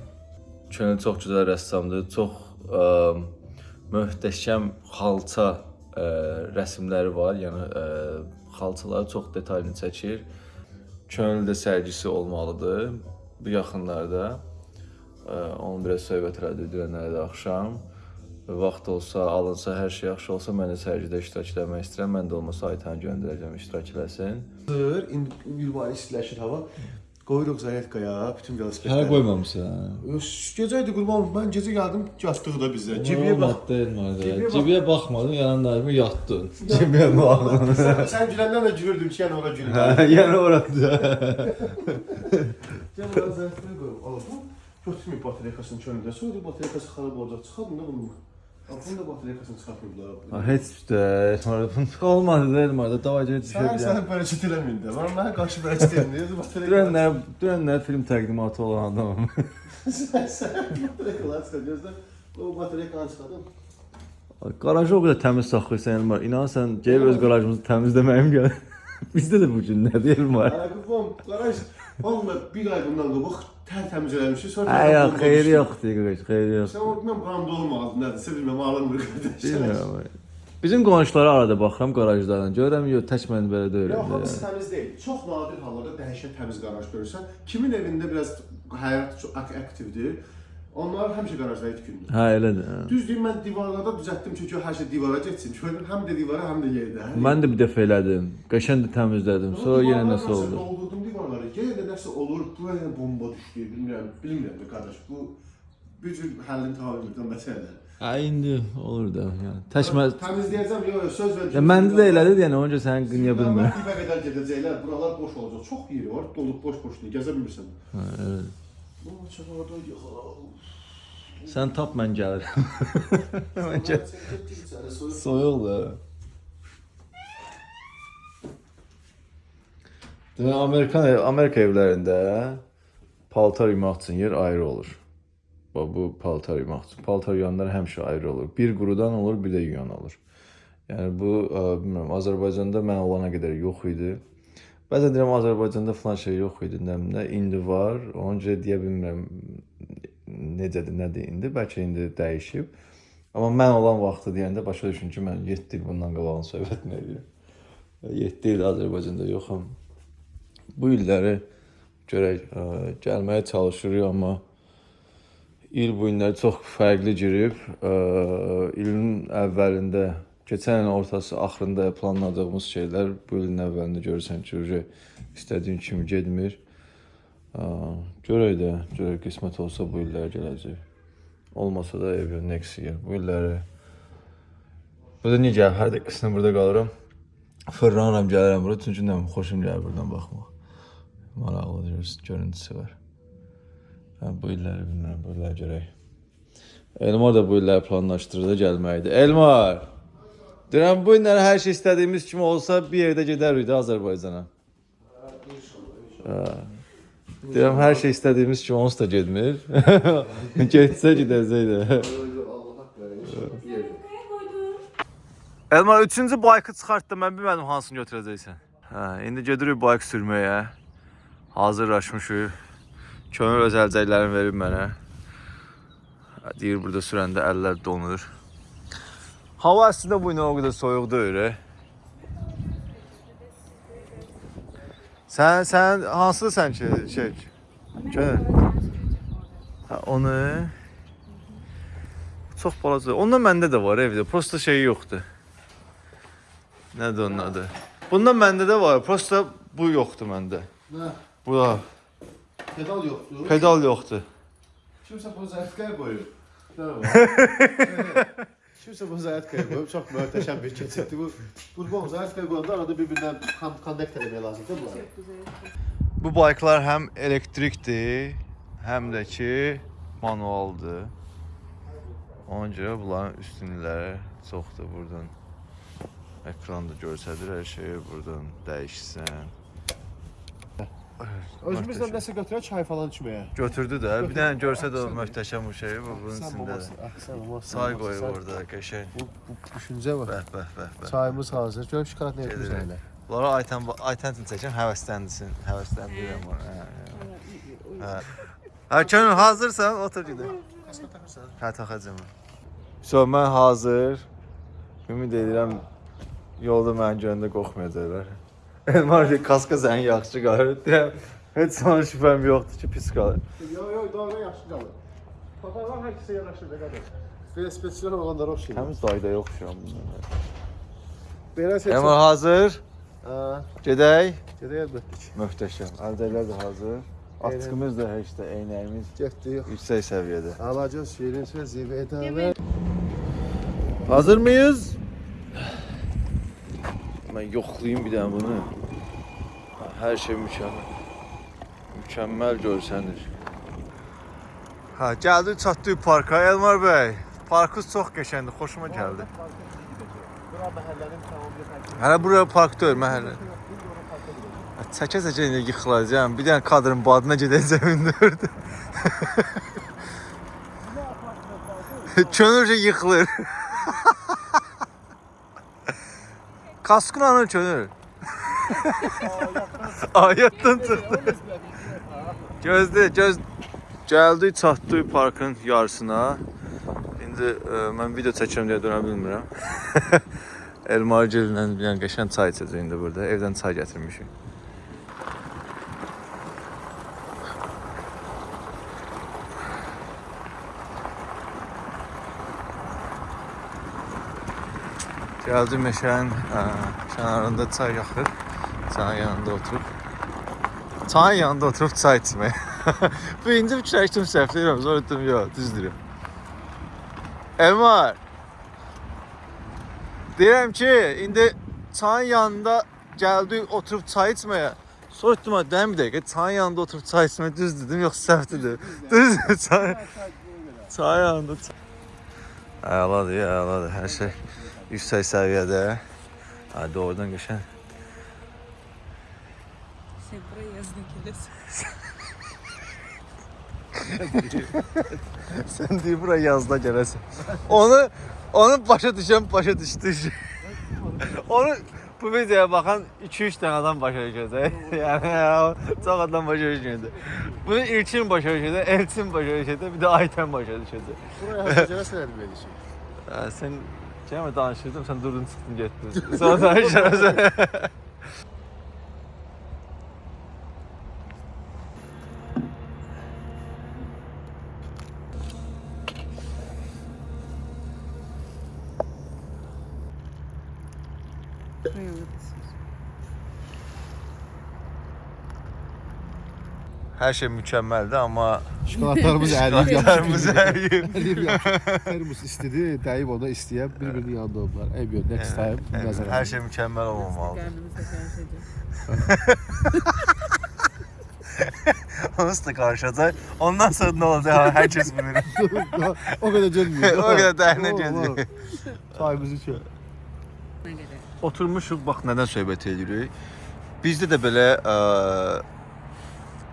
Speaker 1: Könül çox gözəl rəssamdır. Çox ə, möhtəşəm xalça ə, rəsmləri var. Yəni ə, xalçaları çox detallı çəkir. Könüldə sərgisi olmalıdır bu yaxınlarda. Ə, Onu biraz söhbət elədik dünənlərdə axşam. Vaxt olsa, alınsa, hər şey yaxşı olsa mən də sərgidə iştirak etmək istəyirəm. Mən də olmasa Aytanı göndərəcəm iştirak eləsin.
Speaker 2: Sır, indi yürüyüş istiləşir hava. Qoyuruq zayetkaya, bütün velosipedləri.
Speaker 1: Hələ qoymamısan.
Speaker 2: Gecə idi qurban, mən gecə gəldim, yatdıq da bizə. Cibiyə bax. Cibiyə bax.
Speaker 1: Cibiyə baxmadın, yanındayım, yatdın. Cibiyə baxmadın.
Speaker 2: Sən, güləndən də gülürdüm ki, yəni ora gülüm.
Speaker 1: Hə, yəni orada.
Speaker 2: Gəl ora zərfləri qoyum. Ala bu götürməyib batareykasının könlündə. Sonra batareykası xarab olacaq. Çıxardın da bunu. Bunu da batareykasını çıxartmayıblar.
Speaker 1: Heç də, sonra bunu olmadı da Elmarda davacı
Speaker 2: Sən sən bərəkət eləməyin də. Mən mənə qarşı bərəkət eləməyin. Batareykası.
Speaker 1: Dünənlər, dünənlər film təqdimatı olan adamım.
Speaker 2: Sən sən batareykası çıxartıyorsan. O batareykanı çıxardın.
Speaker 1: Qarajı o qədər təmiz saxlayırsan Elmar. İnan sən gəlib öz qarajımızı təmizləməyim gəl. Bizdə də bu günlərdir Elmar.
Speaker 2: Ay qurban, qaraj. Vallahi bir ay bundan qabaq tərtəmiz eləmişik. Sonra
Speaker 1: Ay yox,
Speaker 2: olmuşdu.
Speaker 1: yoxdur xeyri
Speaker 2: Sən
Speaker 1: yoxdur.
Speaker 2: ordan qandı olmazdı. Nədirsə bilmirəm, alınmır qardaş.
Speaker 1: Bilmirəm. Bizim qonşulara arada baxıram qarajlardan. Görürəm yox, tək mən belə deyil.
Speaker 2: Yox, hamısı təmiz deyil. Çox nadir hallarda dəhşət təmiz qaraj görürsən. Kimin evində biraz həyat çox ak- aktivdir. Onlar həmişə qarajları tikindi.
Speaker 1: Hə, elədir. hə.
Speaker 2: Düz deyim mən divarlarda düzəltdim çünki hər şey divara getsin. Gördüm həm də divara, həm də yerdə.
Speaker 1: Mən də bir dəfə elədim. Qəşəng də təmizlədim. Sonra yenə nəsə oldu.
Speaker 2: Doldurdum divarları. Yenə də nəsə olur. Buraya bomba düşdü. Bilmirəm, bilmirəm də qardaş. Bu bir cür həllini tapa bilmirəm məsələdir.
Speaker 1: Hə, indi olur da. Yəni tək mən
Speaker 2: Təmizləyəcəm, yox, yox, söz verirəm.
Speaker 1: Məndə də elədir, yəni onca sənin qınya bilmirəm.
Speaker 2: Dibə qədər gedəcəklər, buralar boş olacaq. Çox yeri var, dolub boş-boşdur. Gəzə bilmirsən.
Speaker 1: Hə, evet.
Speaker 2: Bu çavarda yıxılar.
Speaker 1: Sən tap mən gəlirəm. mən gəl. Soyuqdur. Demək Amerikan Amerika evlərində paltar yumaq üçün yer ayrı olur. Bax bu paltar yumaq üçün. Paltar yuyanlar həmişə ayrı olur. Bir qurudan olur, bir də yuyan olur. Yəni bu ə, bilmirəm Azərbaycanda mən olana qədər yox idi. Bəzən deyirəm Azərbaycanda falan şey yox idi, nə indi var. Ona görə deyə bilmirəm necədir, nədir indi. Bəlkə indi dəyişib. Amma mən olan vaxtı deyəndə başa düşün ki, mən 7 il bundan qabağın söhbətini edirəm. 7 il Azərbaycanda yoxam. Bu illəri görək ə, gəlməyə çalışırıq, amma il bu günlər çox fərqli girib. Ə, ilin əvvəlində, keçən ilin ortası, axırında planladığımız şeylər bu ilin əvvəlində görürsən ki, istədiyin kimi getmir. Görək də, görək qismət olsa bu illər gələcək. Olmasa da ev next year. Bu illəri Burada niyə gəl, hər dəqiqəsində burada qalıram. Fırlanıram, gəlirəm bura, çünki nə xoşum gəlir buradan baxmaq. Maraqlıdır, görüntüsü var. Hə, bu illəri bilmirəm, bu illəri görək. Elmar da bu illəri planlaşdırdı gəlməkdir. Elmar! Deyirəm, bu illəri hər şey istədiyimiz kimi olsa bir yerdə gedərik də Azərbaycana. Deyirəm, hər şey istədiyimiz kimi onsuz da getmir. Getsə gedəcək də. Elmar, üçüncü baykı çıxart da mən bilmədim hansını götürəcəksən. Hə, indi gedirik bayk sürməyə. Hazırlaşmışıq. Könül öz əlcəklərini verib mənə. Deyir burada sürəndə əllər donur. Hava əslində bu o qədər soyuq deyil. e. Sən sən hansı ki şey? Könül. Hə, onu çox balaca. Ondan məndə də var evdə. Prosta şey yoxdur. Nədir onun adı? Bundan məndə də var. Prosta bu yoxdur məndə.
Speaker 2: Nə?
Speaker 1: Bu da
Speaker 2: Pedal yoxdur.
Speaker 1: pedal yoxdur.
Speaker 2: Kimsə bunu zərfqaya qoyub. Nə var? Kimsə bunu zərfqaya qoyub. Çox möhtəşəm bir keçiddir bu. Qurban zərfqaya qoyanda arada bir-birindən kon- konnekt eləmək lazımdır bunları.
Speaker 1: Bu bayklar həm elektrikdir, həm də ki manualdır. Ona görə bunların üstünlükləri çoxdur burdan. Ekranda göstərir hər şeyi burdan dəyişsən.
Speaker 2: Özümüzlə nəsə götürək çay falan içməyə.
Speaker 1: götürdü də. Bir dənə görsə də o möhtəşəm bu şeyi bu bunun içində.
Speaker 2: olmasın. Ah, sən olmasın.
Speaker 1: Say qoyub orada qəşəng.
Speaker 2: Bu, bu düşüncə var.
Speaker 1: Bəh bəh bəh bəh.
Speaker 2: Çayımız hazır. Gör şokolad nə etmiş
Speaker 1: Gedirək.
Speaker 2: elə.
Speaker 1: Bunlara Aytən Aytən çəkim həvəsləndirsin. Həvəsləndirirəm onu. Hə, hə. Könül hazırsan, otur gedək. Hə, taxacağam. So, mən hazır. Ümid edirəm yolda məni görəndə qorxmayacaqlar. Elmar ki, kaska sən yaxşı qalır. Deyirəm, heç sana şübhəm yoxdur ki, pis qalır.
Speaker 2: Yo yo doğru yaxşı qalır. Papaqlar hər kəsə yaraşır da qədər. Belə spesial olanlara oxşayır.
Speaker 1: Təmiz dayda yoxşuyam bunlar.
Speaker 2: Belə seçim.
Speaker 1: Elmar hazır.
Speaker 2: Ha,
Speaker 1: Gedək.
Speaker 2: gedək əlbəttə ki.
Speaker 1: Möhtəşəm. Əlcəklər də hazır. Atkımız da heç də eynəyimiz
Speaker 2: Getdik.
Speaker 1: yüksək səviyyədə.
Speaker 2: Alacağız şirin söz zivədə.
Speaker 1: Hazır mıyız? Mən yoxlayayım bir dənə bunu. Hər şey mükəmməl. Mükəmməl görsənir. Ha, gəldik çatdıq parka Elmar bəy. Parkınız çox qəşəngdir, xoşuma gəldi.
Speaker 2: Bura məhəllənin tamamı
Speaker 1: Hələ bura park deyil, məhəllə. Çəkə-çəkə indi yıxılacağam. Bir dənə kadrın badına gedəcəm indi orada. Könülcə yıxılır. Kaskın anır könül. Ayətdən çıxdı. Gözdə, göz gəldik, çatdıq parkın yarısına. İndi ə, mən video çəkirəm deyə dönə bilmirəm. Elmar gillə bir dənə qəşəng çay içəcək indi burada. Evdən çay gətirmişik. Gəldim meşənin ə, kənarında çay yaxır. Çayın yanında oturub. Çayın yanında oturub çay içmək. Birinci fikirləşdim səhv deyirəm, sonra dedim yox, düz deyirəm. Elmar. Deyirəm ki, indi çayın yanında gəldik oturub çay içməyə. Sonra dedim, "Ha, dəmir bir dəqiqə, çayın yanında oturub çay içmək düz dedim, yox səhv dedim. Düz çay. Çayın yanında. çay- Əladır, əladır, hər şey yüksək səviyyədə. Hadi oradan qəşəng.
Speaker 6: Sen buraya yazın gelirsin.
Speaker 1: Sən deyir bura yazda gələsən. Onu onu başa düşən başa düşdü. onu bu videoya baxan 2-3 dənə adam başa düşəcək. yəni o çox adam başa düşəcək. Bunu İlkin başa düşəcək, Elçin başa düşəcək, bir də Aytən başa düşəcək.
Speaker 2: Buraya hazırcana sənədim edəcək.
Speaker 1: Hə, sən Cem'e danışırdım sen durdun sıktın gittin. Sonra danışırız. Evet. Hər şey mükəmməldir, amma
Speaker 2: Şokoladlarımız əriyib
Speaker 1: şokoladlarımız əriyib.
Speaker 2: Əriyib yapışır. Termos istedi, dəyib ona istəyən bir-birinin yanında oldular. Ey bir next time. nəzərə
Speaker 1: Hər şey mükəmməl olmamalıdır.
Speaker 6: Karnımızda karışacak.
Speaker 1: Onsuz da qarışacaq. Ondan sonra nə olacaq? Ha, Hər kəs bilir.
Speaker 2: o qədər gəlmir.
Speaker 1: O qədər dərinə gedir.
Speaker 2: Çayımız içir.
Speaker 6: Ne kadar?
Speaker 1: Oturmuşuq, bax nədən söhbət edirik. Bizdə də belə ə,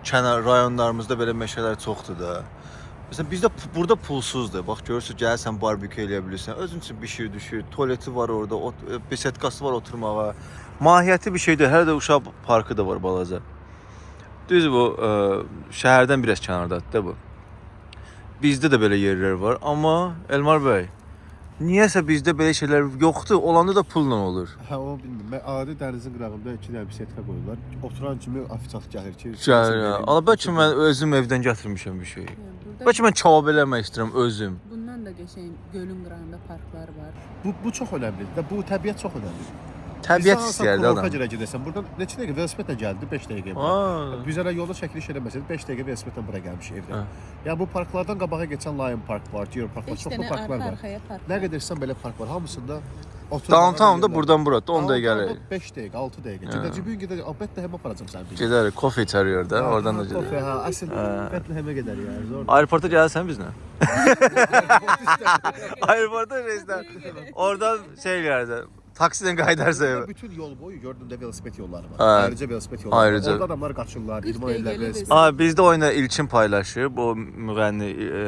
Speaker 1: kənar rayonlarımızda belə meşələr çoxdur da. Məsələn bizdə burada pulsuzdur. Bax görürsən, gəlsən barbekü eləyə bilirsən. Özün üçün bişir, düşür. Tualeti var orada, ot, besetkası var oturmağa. Mahiyyəti bir şeydir. Hələ də uşaq parkı da var balaca. Düz bu ə, şəhərdən biraz kənardadır da bu. Bizdə də belə yerlər var, amma Elmar bəy, niyəsə bizdə belə şeylər yoxdur. Olanda da pulla olur.
Speaker 2: Hə, o bilmirəm. Mən adi dənizin qırağında 2 dənə bisetka qoyurlar. Oturan kimi ofisiant gəlir ki,
Speaker 1: Gəlir. Ala bəlkə mən özüm evdən gətirmişəm bir şey. Bəlkə mən kebab eləmək istəyirəm özüm.
Speaker 6: bundan da geçen gölün qırağında parklar var.
Speaker 2: bu bu çox önəmlidir. Bu təbiət çox önəmlidir.
Speaker 1: Təbiət istəyirdi adam.
Speaker 2: Kurorta gedəsən, buradan neçə dəqiqə velosipedlə gəldi, 5 dəqiqə.
Speaker 1: Aa.
Speaker 2: Biz hələ yolda çəkiliş eləməsək 5 dəqiqə velosipedlə bura gəlmişik evdən.
Speaker 1: Hə.
Speaker 2: Ya bu parklardan qabağa keçən Lion Park var, Deer Park var, çoxlu parklar var.
Speaker 6: park
Speaker 2: Nə
Speaker 6: var.
Speaker 2: qədərsən belə park var, hamısında.
Speaker 1: Downtown-da buradan bura 10 dəqiqə gəlir.
Speaker 2: 5 dəqiqə, 6 dəqiqə. Gedəcək bu gün gedəcək. Əlbəttə həmə aparacam səni.
Speaker 1: Gedərik, kofe içərik orada,
Speaker 2: Ha,
Speaker 1: oradan da
Speaker 2: ha, kofe,
Speaker 1: gedərik.
Speaker 2: Ha, əsl Bethlehem-ə gedər yəni. Zor.
Speaker 1: Aeroporta gəlsən bizlə? Aeroporta reisdən. Oradan şey gələrsən. Taksilə qayıdarsa evə.
Speaker 2: Bütün yol boyu gördüm də velosiped yolları var.
Speaker 1: Hə.
Speaker 2: Ayrıca velosiped yolları.
Speaker 1: Ayrıca.
Speaker 2: var. Orada adamlar qaçırlar, idman edirlər velosiped.
Speaker 1: Aa, bizdə oyunda İlkin paylaşıb, o müğənni. E,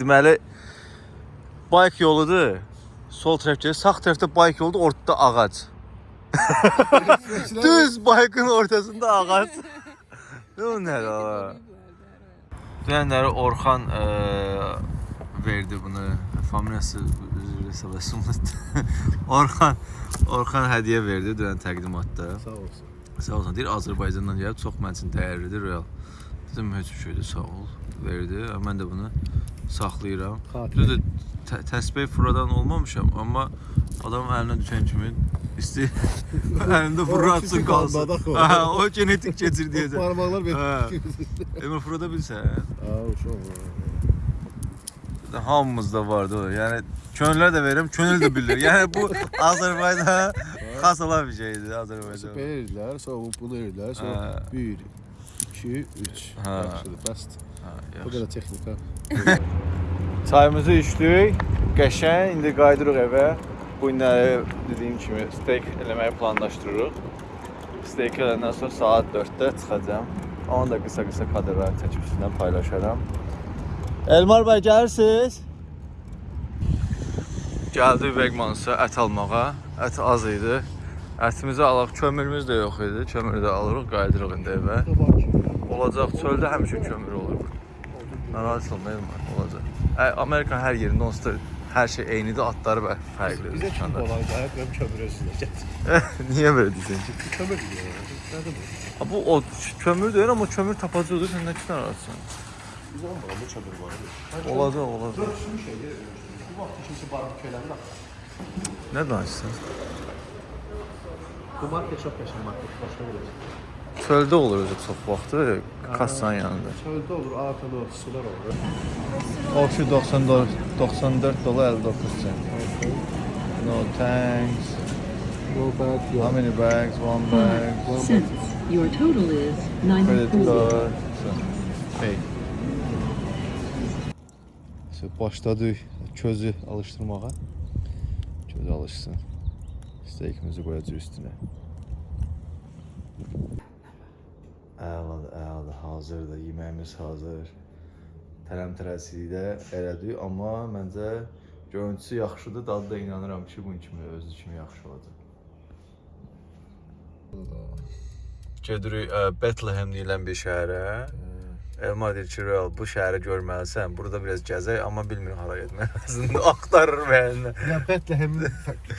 Speaker 1: deməli bayk yoludur. Sol tərəfdə, sağ tərəfdə bayk yoludur, ortada ağac. Düz baykın ortasında ağac. Ne o nə la? Dünənləri Orxan e, verdi bunu. Familiyası üzrə salasım. Orxan Orxan hədiyyə verdi dünən təqdimatda.
Speaker 2: Sağ olsun.
Speaker 1: Sağ olsun. Deyir Azərbaycandan gəlib çox mənim üçün dəyərlidir real. Dedim heç bir şeydir, sağ ol. Verdi. Mən də bunu saxlayıram. Düzdür, tə- təsbih furadan olmamışam, amma adam əlinə düşən kimi istəyir əlində fura atsın
Speaker 2: fiziki
Speaker 1: qalsın. Hə, o genetik keçir deyəcək.
Speaker 2: Parmaqlar
Speaker 1: Hə.
Speaker 2: belə.
Speaker 1: Emir furada bilsən.
Speaker 2: Aa, çok.
Speaker 1: Hamımızda vardı o. Yəni könüllər də verirəm, könül də bilir. Yəni bu Azərbaycana xas olan bir şeydir Azərbaycan.
Speaker 2: Verirlər, sonra bunu verirlər, sonra
Speaker 1: Hə.
Speaker 2: 1, 2, 3.
Speaker 1: Hə.
Speaker 2: Yaxşıdır, bəst.
Speaker 1: Ha,
Speaker 2: Bu
Speaker 1: yaxşı.
Speaker 2: qədər texnika.
Speaker 1: Çayımızı içdik. Qəşəng. İndi qayıdırıq evə. Bu günləri dediyim kimi steak eləməyi planlaşdırırıq. Steak eləndən sonra saat 4-də çıxacağam. Onu da qısa-qısa kadrlar çəkib sizinlə paylaşaram. Elmar bəy gəlirsiniz? Gəldik Vegmansa ət almağa. Ət az idi. Ətimizi alaq, kömürümüz də yox idi. Kömürü də alırıq, qayıdırıq indi evə. Olacaq, çöldə həmişə kömür olur. Narahat olma Elmar, olacaq. Amerika hər yerində onsuz da hər şey eynidir, atları və fərqlidir.
Speaker 2: Bizə kim gəlib, mən kömür özünə gətir.
Speaker 1: Niyə belə deyirsən ki?
Speaker 2: Kömür deyir. Nədir bu?
Speaker 1: Bu o kömür deyir, amma kömür tapacaqdır, sən nə üçün narahatsan?
Speaker 2: Biz onun buramda kömür var.
Speaker 1: Olacaq, olacaq.
Speaker 2: Dörsün şeyi, bu vaxt kimisi barbekü eləmir.
Speaker 1: Nə danışırsan?
Speaker 2: Bu market çox qəşəng market, başqa bir şey.
Speaker 1: Çöldə olur özü çox vaxtı, kassanın yanında.
Speaker 2: Çöldə olur, artan olur, sular olur.
Speaker 1: Oxşu 94 94 dolar 59 cent. No thanks.
Speaker 2: No bad,
Speaker 1: How many bags? One bag.
Speaker 9: cents. Your total is
Speaker 1: Credit
Speaker 9: 94.
Speaker 1: card. Hey. İşte başladı közü alıştırmağa. Közü alışsın. Steakimizi koyacağız üstüne. Əladır, əladır, hazırdır, yeməyimiz hazır. Tələm-tələsik də elədik, amma məncə görüntüsü yaxşıdır, dadı da inanıram ki, bunun kimi, özü kimi yaxşı olacaq. Gedirik ə, Bethlehem deyilən bir şəhərə. Elmar deyir ki, Real, bu şəhəri görməlisən. Burada biraz gəzək, amma bilmirik hara getmək lazımdır. Axtarır.
Speaker 2: Ya Bethlehem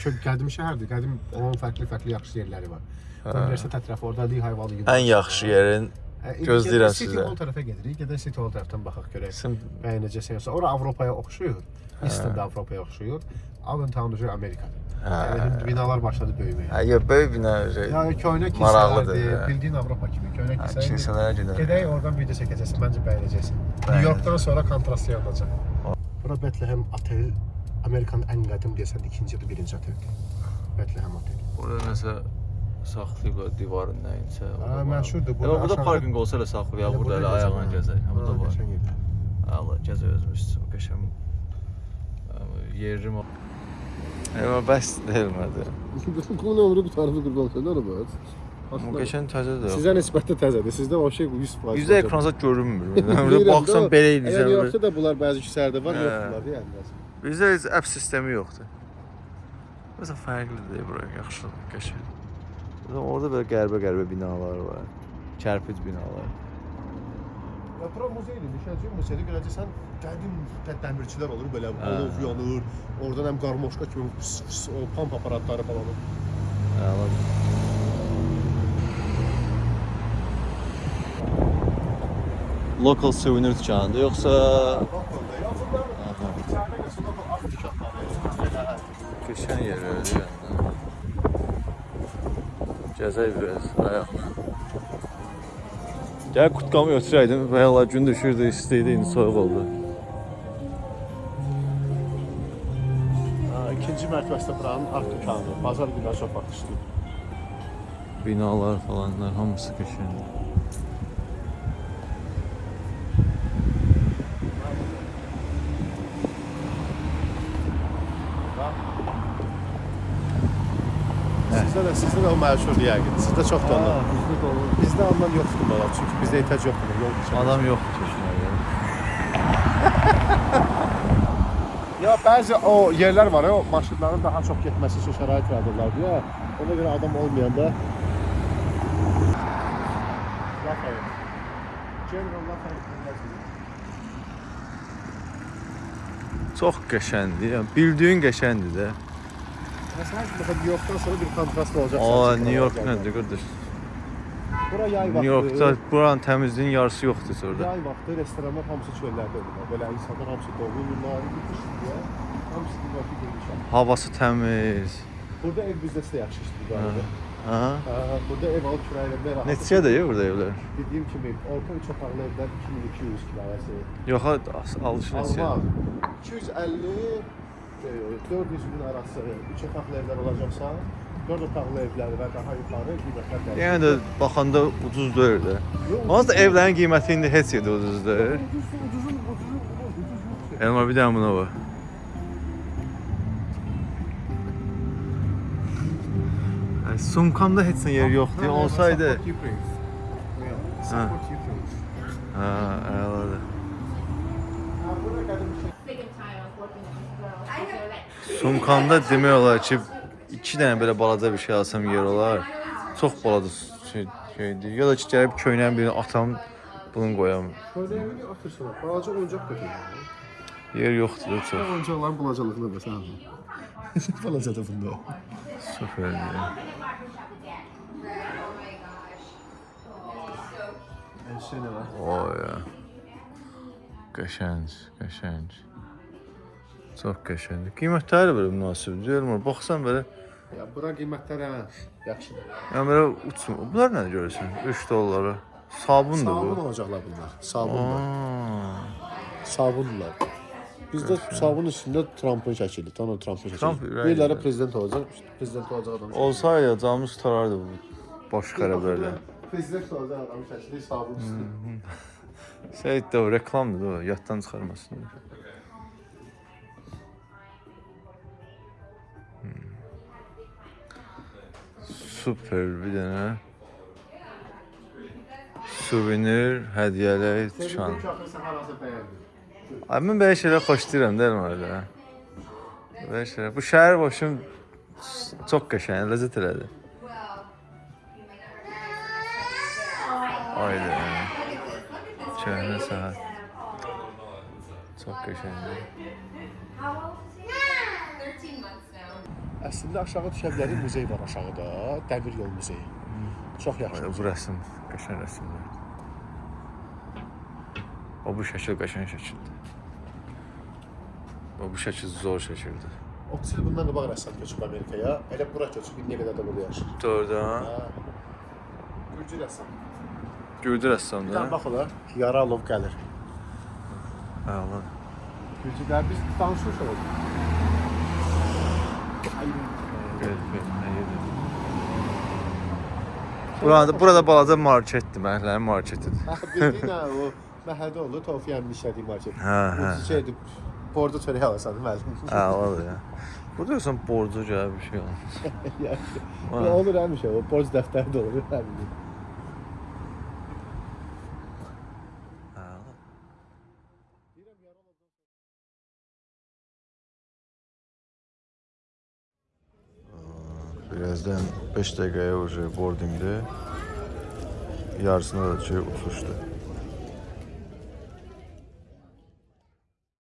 Speaker 2: çox qədim şəhərdir. Qədim onun fərqli-fərqli yaxşı yerləri var. Universitet ətrafı orada Lehigh Valley.
Speaker 1: Ən yaxşı yerin gözləyirəm
Speaker 2: gedək City
Speaker 1: sizə.
Speaker 2: Hall tərəfə gedirik. Gedək City Hall tərəfdən baxaq görək.
Speaker 1: Sən
Speaker 2: Bəyənəcəksən yoxsa ora Avropaya oxşuyur. Easton da Avropaya oxşuyur. Allentown üzrə Amerikadır. Yəni binalar başladı böyüməyə.
Speaker 1: Hə, yox, böyük bina şey.
Speaker 2: Yəni köhnə kilsələrdir,
Speaker 1: hə.
Speaker 2: bildiyin Avropa kimi köhnə
Speaker 1: Hə,
Speaker 2: kilsə.
Speaker 1: kilsələrə gedər.
Speaker 2: Gedək oradan video çəkəcəksən, məncə bəyənəcəksən. New Yorkdan sonra kontrast yaradacaq. Bura Bethlehem otel Amerikanın ən qədim desəndə ikinci ya da birinci oteldir. Bethlehem otel.
Speaker 1: Burada nəsə saxlayıblar divarın nəyinsə.
Speaker 2: Hə, məşhurdur.
Speaker 1: Burada, burada
Speaker 2: aşağıda-
Speaker 1: parkinq olsa da saxlayaq,
Speaker 2: Elə
Speaker 1: burada elə
Speaker 2: hə.
Speaker 1: gəzək. Ha, Burada var. Allah gəzə özümüz üçün qəşəng. Yerim. Eyvah bəs deyilmədi.
Speaker 2: Bu nə olur bu tarafı qurban nə olur?
Speaker 1: Bu qəşəng təzədir.
Speaker 2: Sizə nisbətdə təzədir. Sizdə o şey 100%.
Speaker 1: Yüzdə ekranda görünmür. Burada baxsan belə
Speaker 2: Əgər
Speaker 1: eləyirsən.
Speaker 2: yoxsa da bunlar bəzi küçələrdə var,
Speaker 1: Hə.
Speaker 2: yoxdurlar yəni.
Speaker 1: Bizdə heç app sistemi yoxdur. Məsələn fərqlidir bura, yaxşı, qəşəng. Burada orada belə qəribə-qəribə binalar var. Kərpic binalar.
Speaker 2: Ya bura muzeydir, düşəcək muzeydə görəcəksən qədim də- dəmirçilər olur belə
Speaker 1: Hə.
Speaker 2: alov yanır. Oradan həm qarmoşka kimi fıs fıs o pamp aparatları falan olur.
Speaker 1: Əladır. Local souvenir dükanıdır yoxsa qəşəng yerlərdir yəni. Gəzək biraz ayaqla. Gəl qutqamı götürəydim. Valla gün düşürdü, isti idi, indi soyuq oldu.
Speaker 2: Ha, ikinci mərtəbəsində buranın art dükanı. Bazar günləri çox vaxt işləyir.
Speaker 1: Binalar falanlar hamısı qəşəngdir.
Speaker 2: Sizdə də sizdə də o məşhurdur yəqin. Sizdə çoxdur ondan.
Speaker 1: bizdə də olur.
Speaker 2: Bizdə ondan yoxdur bala, çünki bizdə ehtiyac yoxdur yol keçən.
Speaker 1: Adam yoxdur keçinəyə.
Speaker 2: Ya bəzi o yerlər var, ya, o maşınların daha çox getməsi üçün şərait yaradırlar deyə. Ona görə adam olmayanda Lafayette. General Lafayette.
Speaker 1: Çox qəşəngdir. Yəni bildiyin qəşəngdir də.
Speaker 2: Məsələn, mesela New Yorkdan sonra bir kontrast olacaq.
Speaker 1: Aa,
Speaker 2: sənin
Speaker 1: New York
Speaker 2: üçün.
Speaker 1: nədir qardaş?
Speaker 2: Bura yay vaxtı.
Speaker 1: New Yorkda buranın təmizliyin yarısı yoxdur orada.
Speaker 2: Yay vaxtı restoranlar hamısı çöllərdə olur. Belə insanlar hamısı dolurlar, bitişdir deyə. Hamısı York'a girmişlər.
Speaker 1: Havası təmiz.
Speaker 2: Burada ev biznesi də yaxşı işləyir bu arada.
Speaker 1: Ha?
Speaker 2: Ha, burada ev alıb kirayələrdə rahat.
Speaker 1: Neçədir ya burada evlər?
Speaker 2: Dediyim kimi orta üç otaqlı evlər 2200 kirayəsi.
Speaker 1: Yox, alış neçə?
Speaker 2: Almaz. 250 e, 400 min arası üç otaqlı evlər olacaqsa, 4 otaqlı evlər və daha yuxarı qiymətlər dəyişir.
Speaker 1: Yəni də baxanda ucuz deyil də. Da evlərin qiyməti indi heç yerdə ucuz deyil.
Speaker 2: Ucuz, ucuzun, ucuzun, ucuz yoxdur.
Speaker 1: Elmar bir dənə buna. Ay, Sumkamda heç nə yer yoxdur.
Speaker 2: Ha,
Speaker 1: Olsaydı.
Speaker 2: Yeah, Support Ukraine.
Speaker 1: ha, əladır.
Speaker 2: Ha, bura qədim şey.
Speaker 1: Sumkamda demək olar ki, 2 dənə belə balaca bir şey alsam yer olar. Çox balaca şey, şeydir. Ya da ki, gəlib köynəyin birini atam, bunu qoyam.
Speaker 2: Böyle evini atırsan, balaca oyuncaq götürür.
Speaker 1: Yer yoxdur çox.
Speaker 2: Oyuncaqların balacalığını məsələn. Balacadır bunda.
Speaker 1: Süperdir.
Speaker 2: Şey nə var?
Speaker 1: Oy ya. Qəşəng, qəşəng. Çox qəşəngdir. Qiymətləri belə münasibdir. Elmar, baxsan belə,
Speaker 2: Ya bura qiymətlər hə, yaxşıdır.
Speaker 1: yəni belə uçmur. Bunlar nədir görürsən? 3 dollara. Sabundur
Speaker 2: Sabun
Speaker 1: bu.
Speaker 2: olacaqlar bunlar. Sabunlar. Sabunlar. Bizdə sabun üstündə Trumpın şəkili, Donald Trumpın
Speaker 1: ürəyi
Speaker 2: Biriləri
Speaker 1: ilə.
Speaker 2: prezident olacaq, prezident olacaq adam.
Speaker 1: olsaydı canımız tutarardı bu baş xərəblərlə.
Speaker 2: Prezident olacaq adam şəkili sabun üstündə.
Speaker 1: Şey də reklamdır o, yaddan çıxarmasın. Super bir dənə. Suvenir, hədiyyələr dükan. Ay mən belə şeylər xoşlayıram da elə. Belə şeylər. Bu şəhər başım çox qəşəng, ləzzət elədi. Ayda. Şəhərə saat. Çox qəşəngdir.
Speaker 2: Əslində aşağı düşə bilərik, muzey var aşağıda, Dəmir yol muzeyi. Çox yaxşı.
Speaker 1: Bu rəsm qəşəng rəsmdir. O bu şəkil qəşəng şəkildir. O bu şəkil zor şəkildir.
Speaker 2: 30 il bundan qabaq rəssam köçüb Amerikaya. Elə bura köçüb indiyə qədər də burada yaşayır. Ha. Gürcü rəssam.
Speaker 1: Gürcü
Speaker 2: Bir
Speaker 1: rəssamdır.
Speaker 2: dənə bax ola. Yaralov gəlir.
Speaker 1: Hə, Allah.
Speaker 2: Gürcülər biz danışmışıq orada.
Speaker 1: Gəl, gəl, nə yedir? Burada, burada balaca marketdir, məhəllənin marketidir.
Speaker 2: Ha, bildiyin ha, o məhəllədə olur, Tofiyanın işlədiyi market.
Speaker 1: Hə, hə,
Speaker 2: Bu şeydir, bordo çörək alırsan, müəllim.
Speaker 1: Hə, odur ya. Bu diyorsan borcu gəl bir şey olmaz.
Speaker 2: Yəni, olur həmişə, o borc dəftəri də olur, həmin.
Speaker 1: birazdan 5 dakikaya olacak boardingde. Yarısına da şey uçuştu.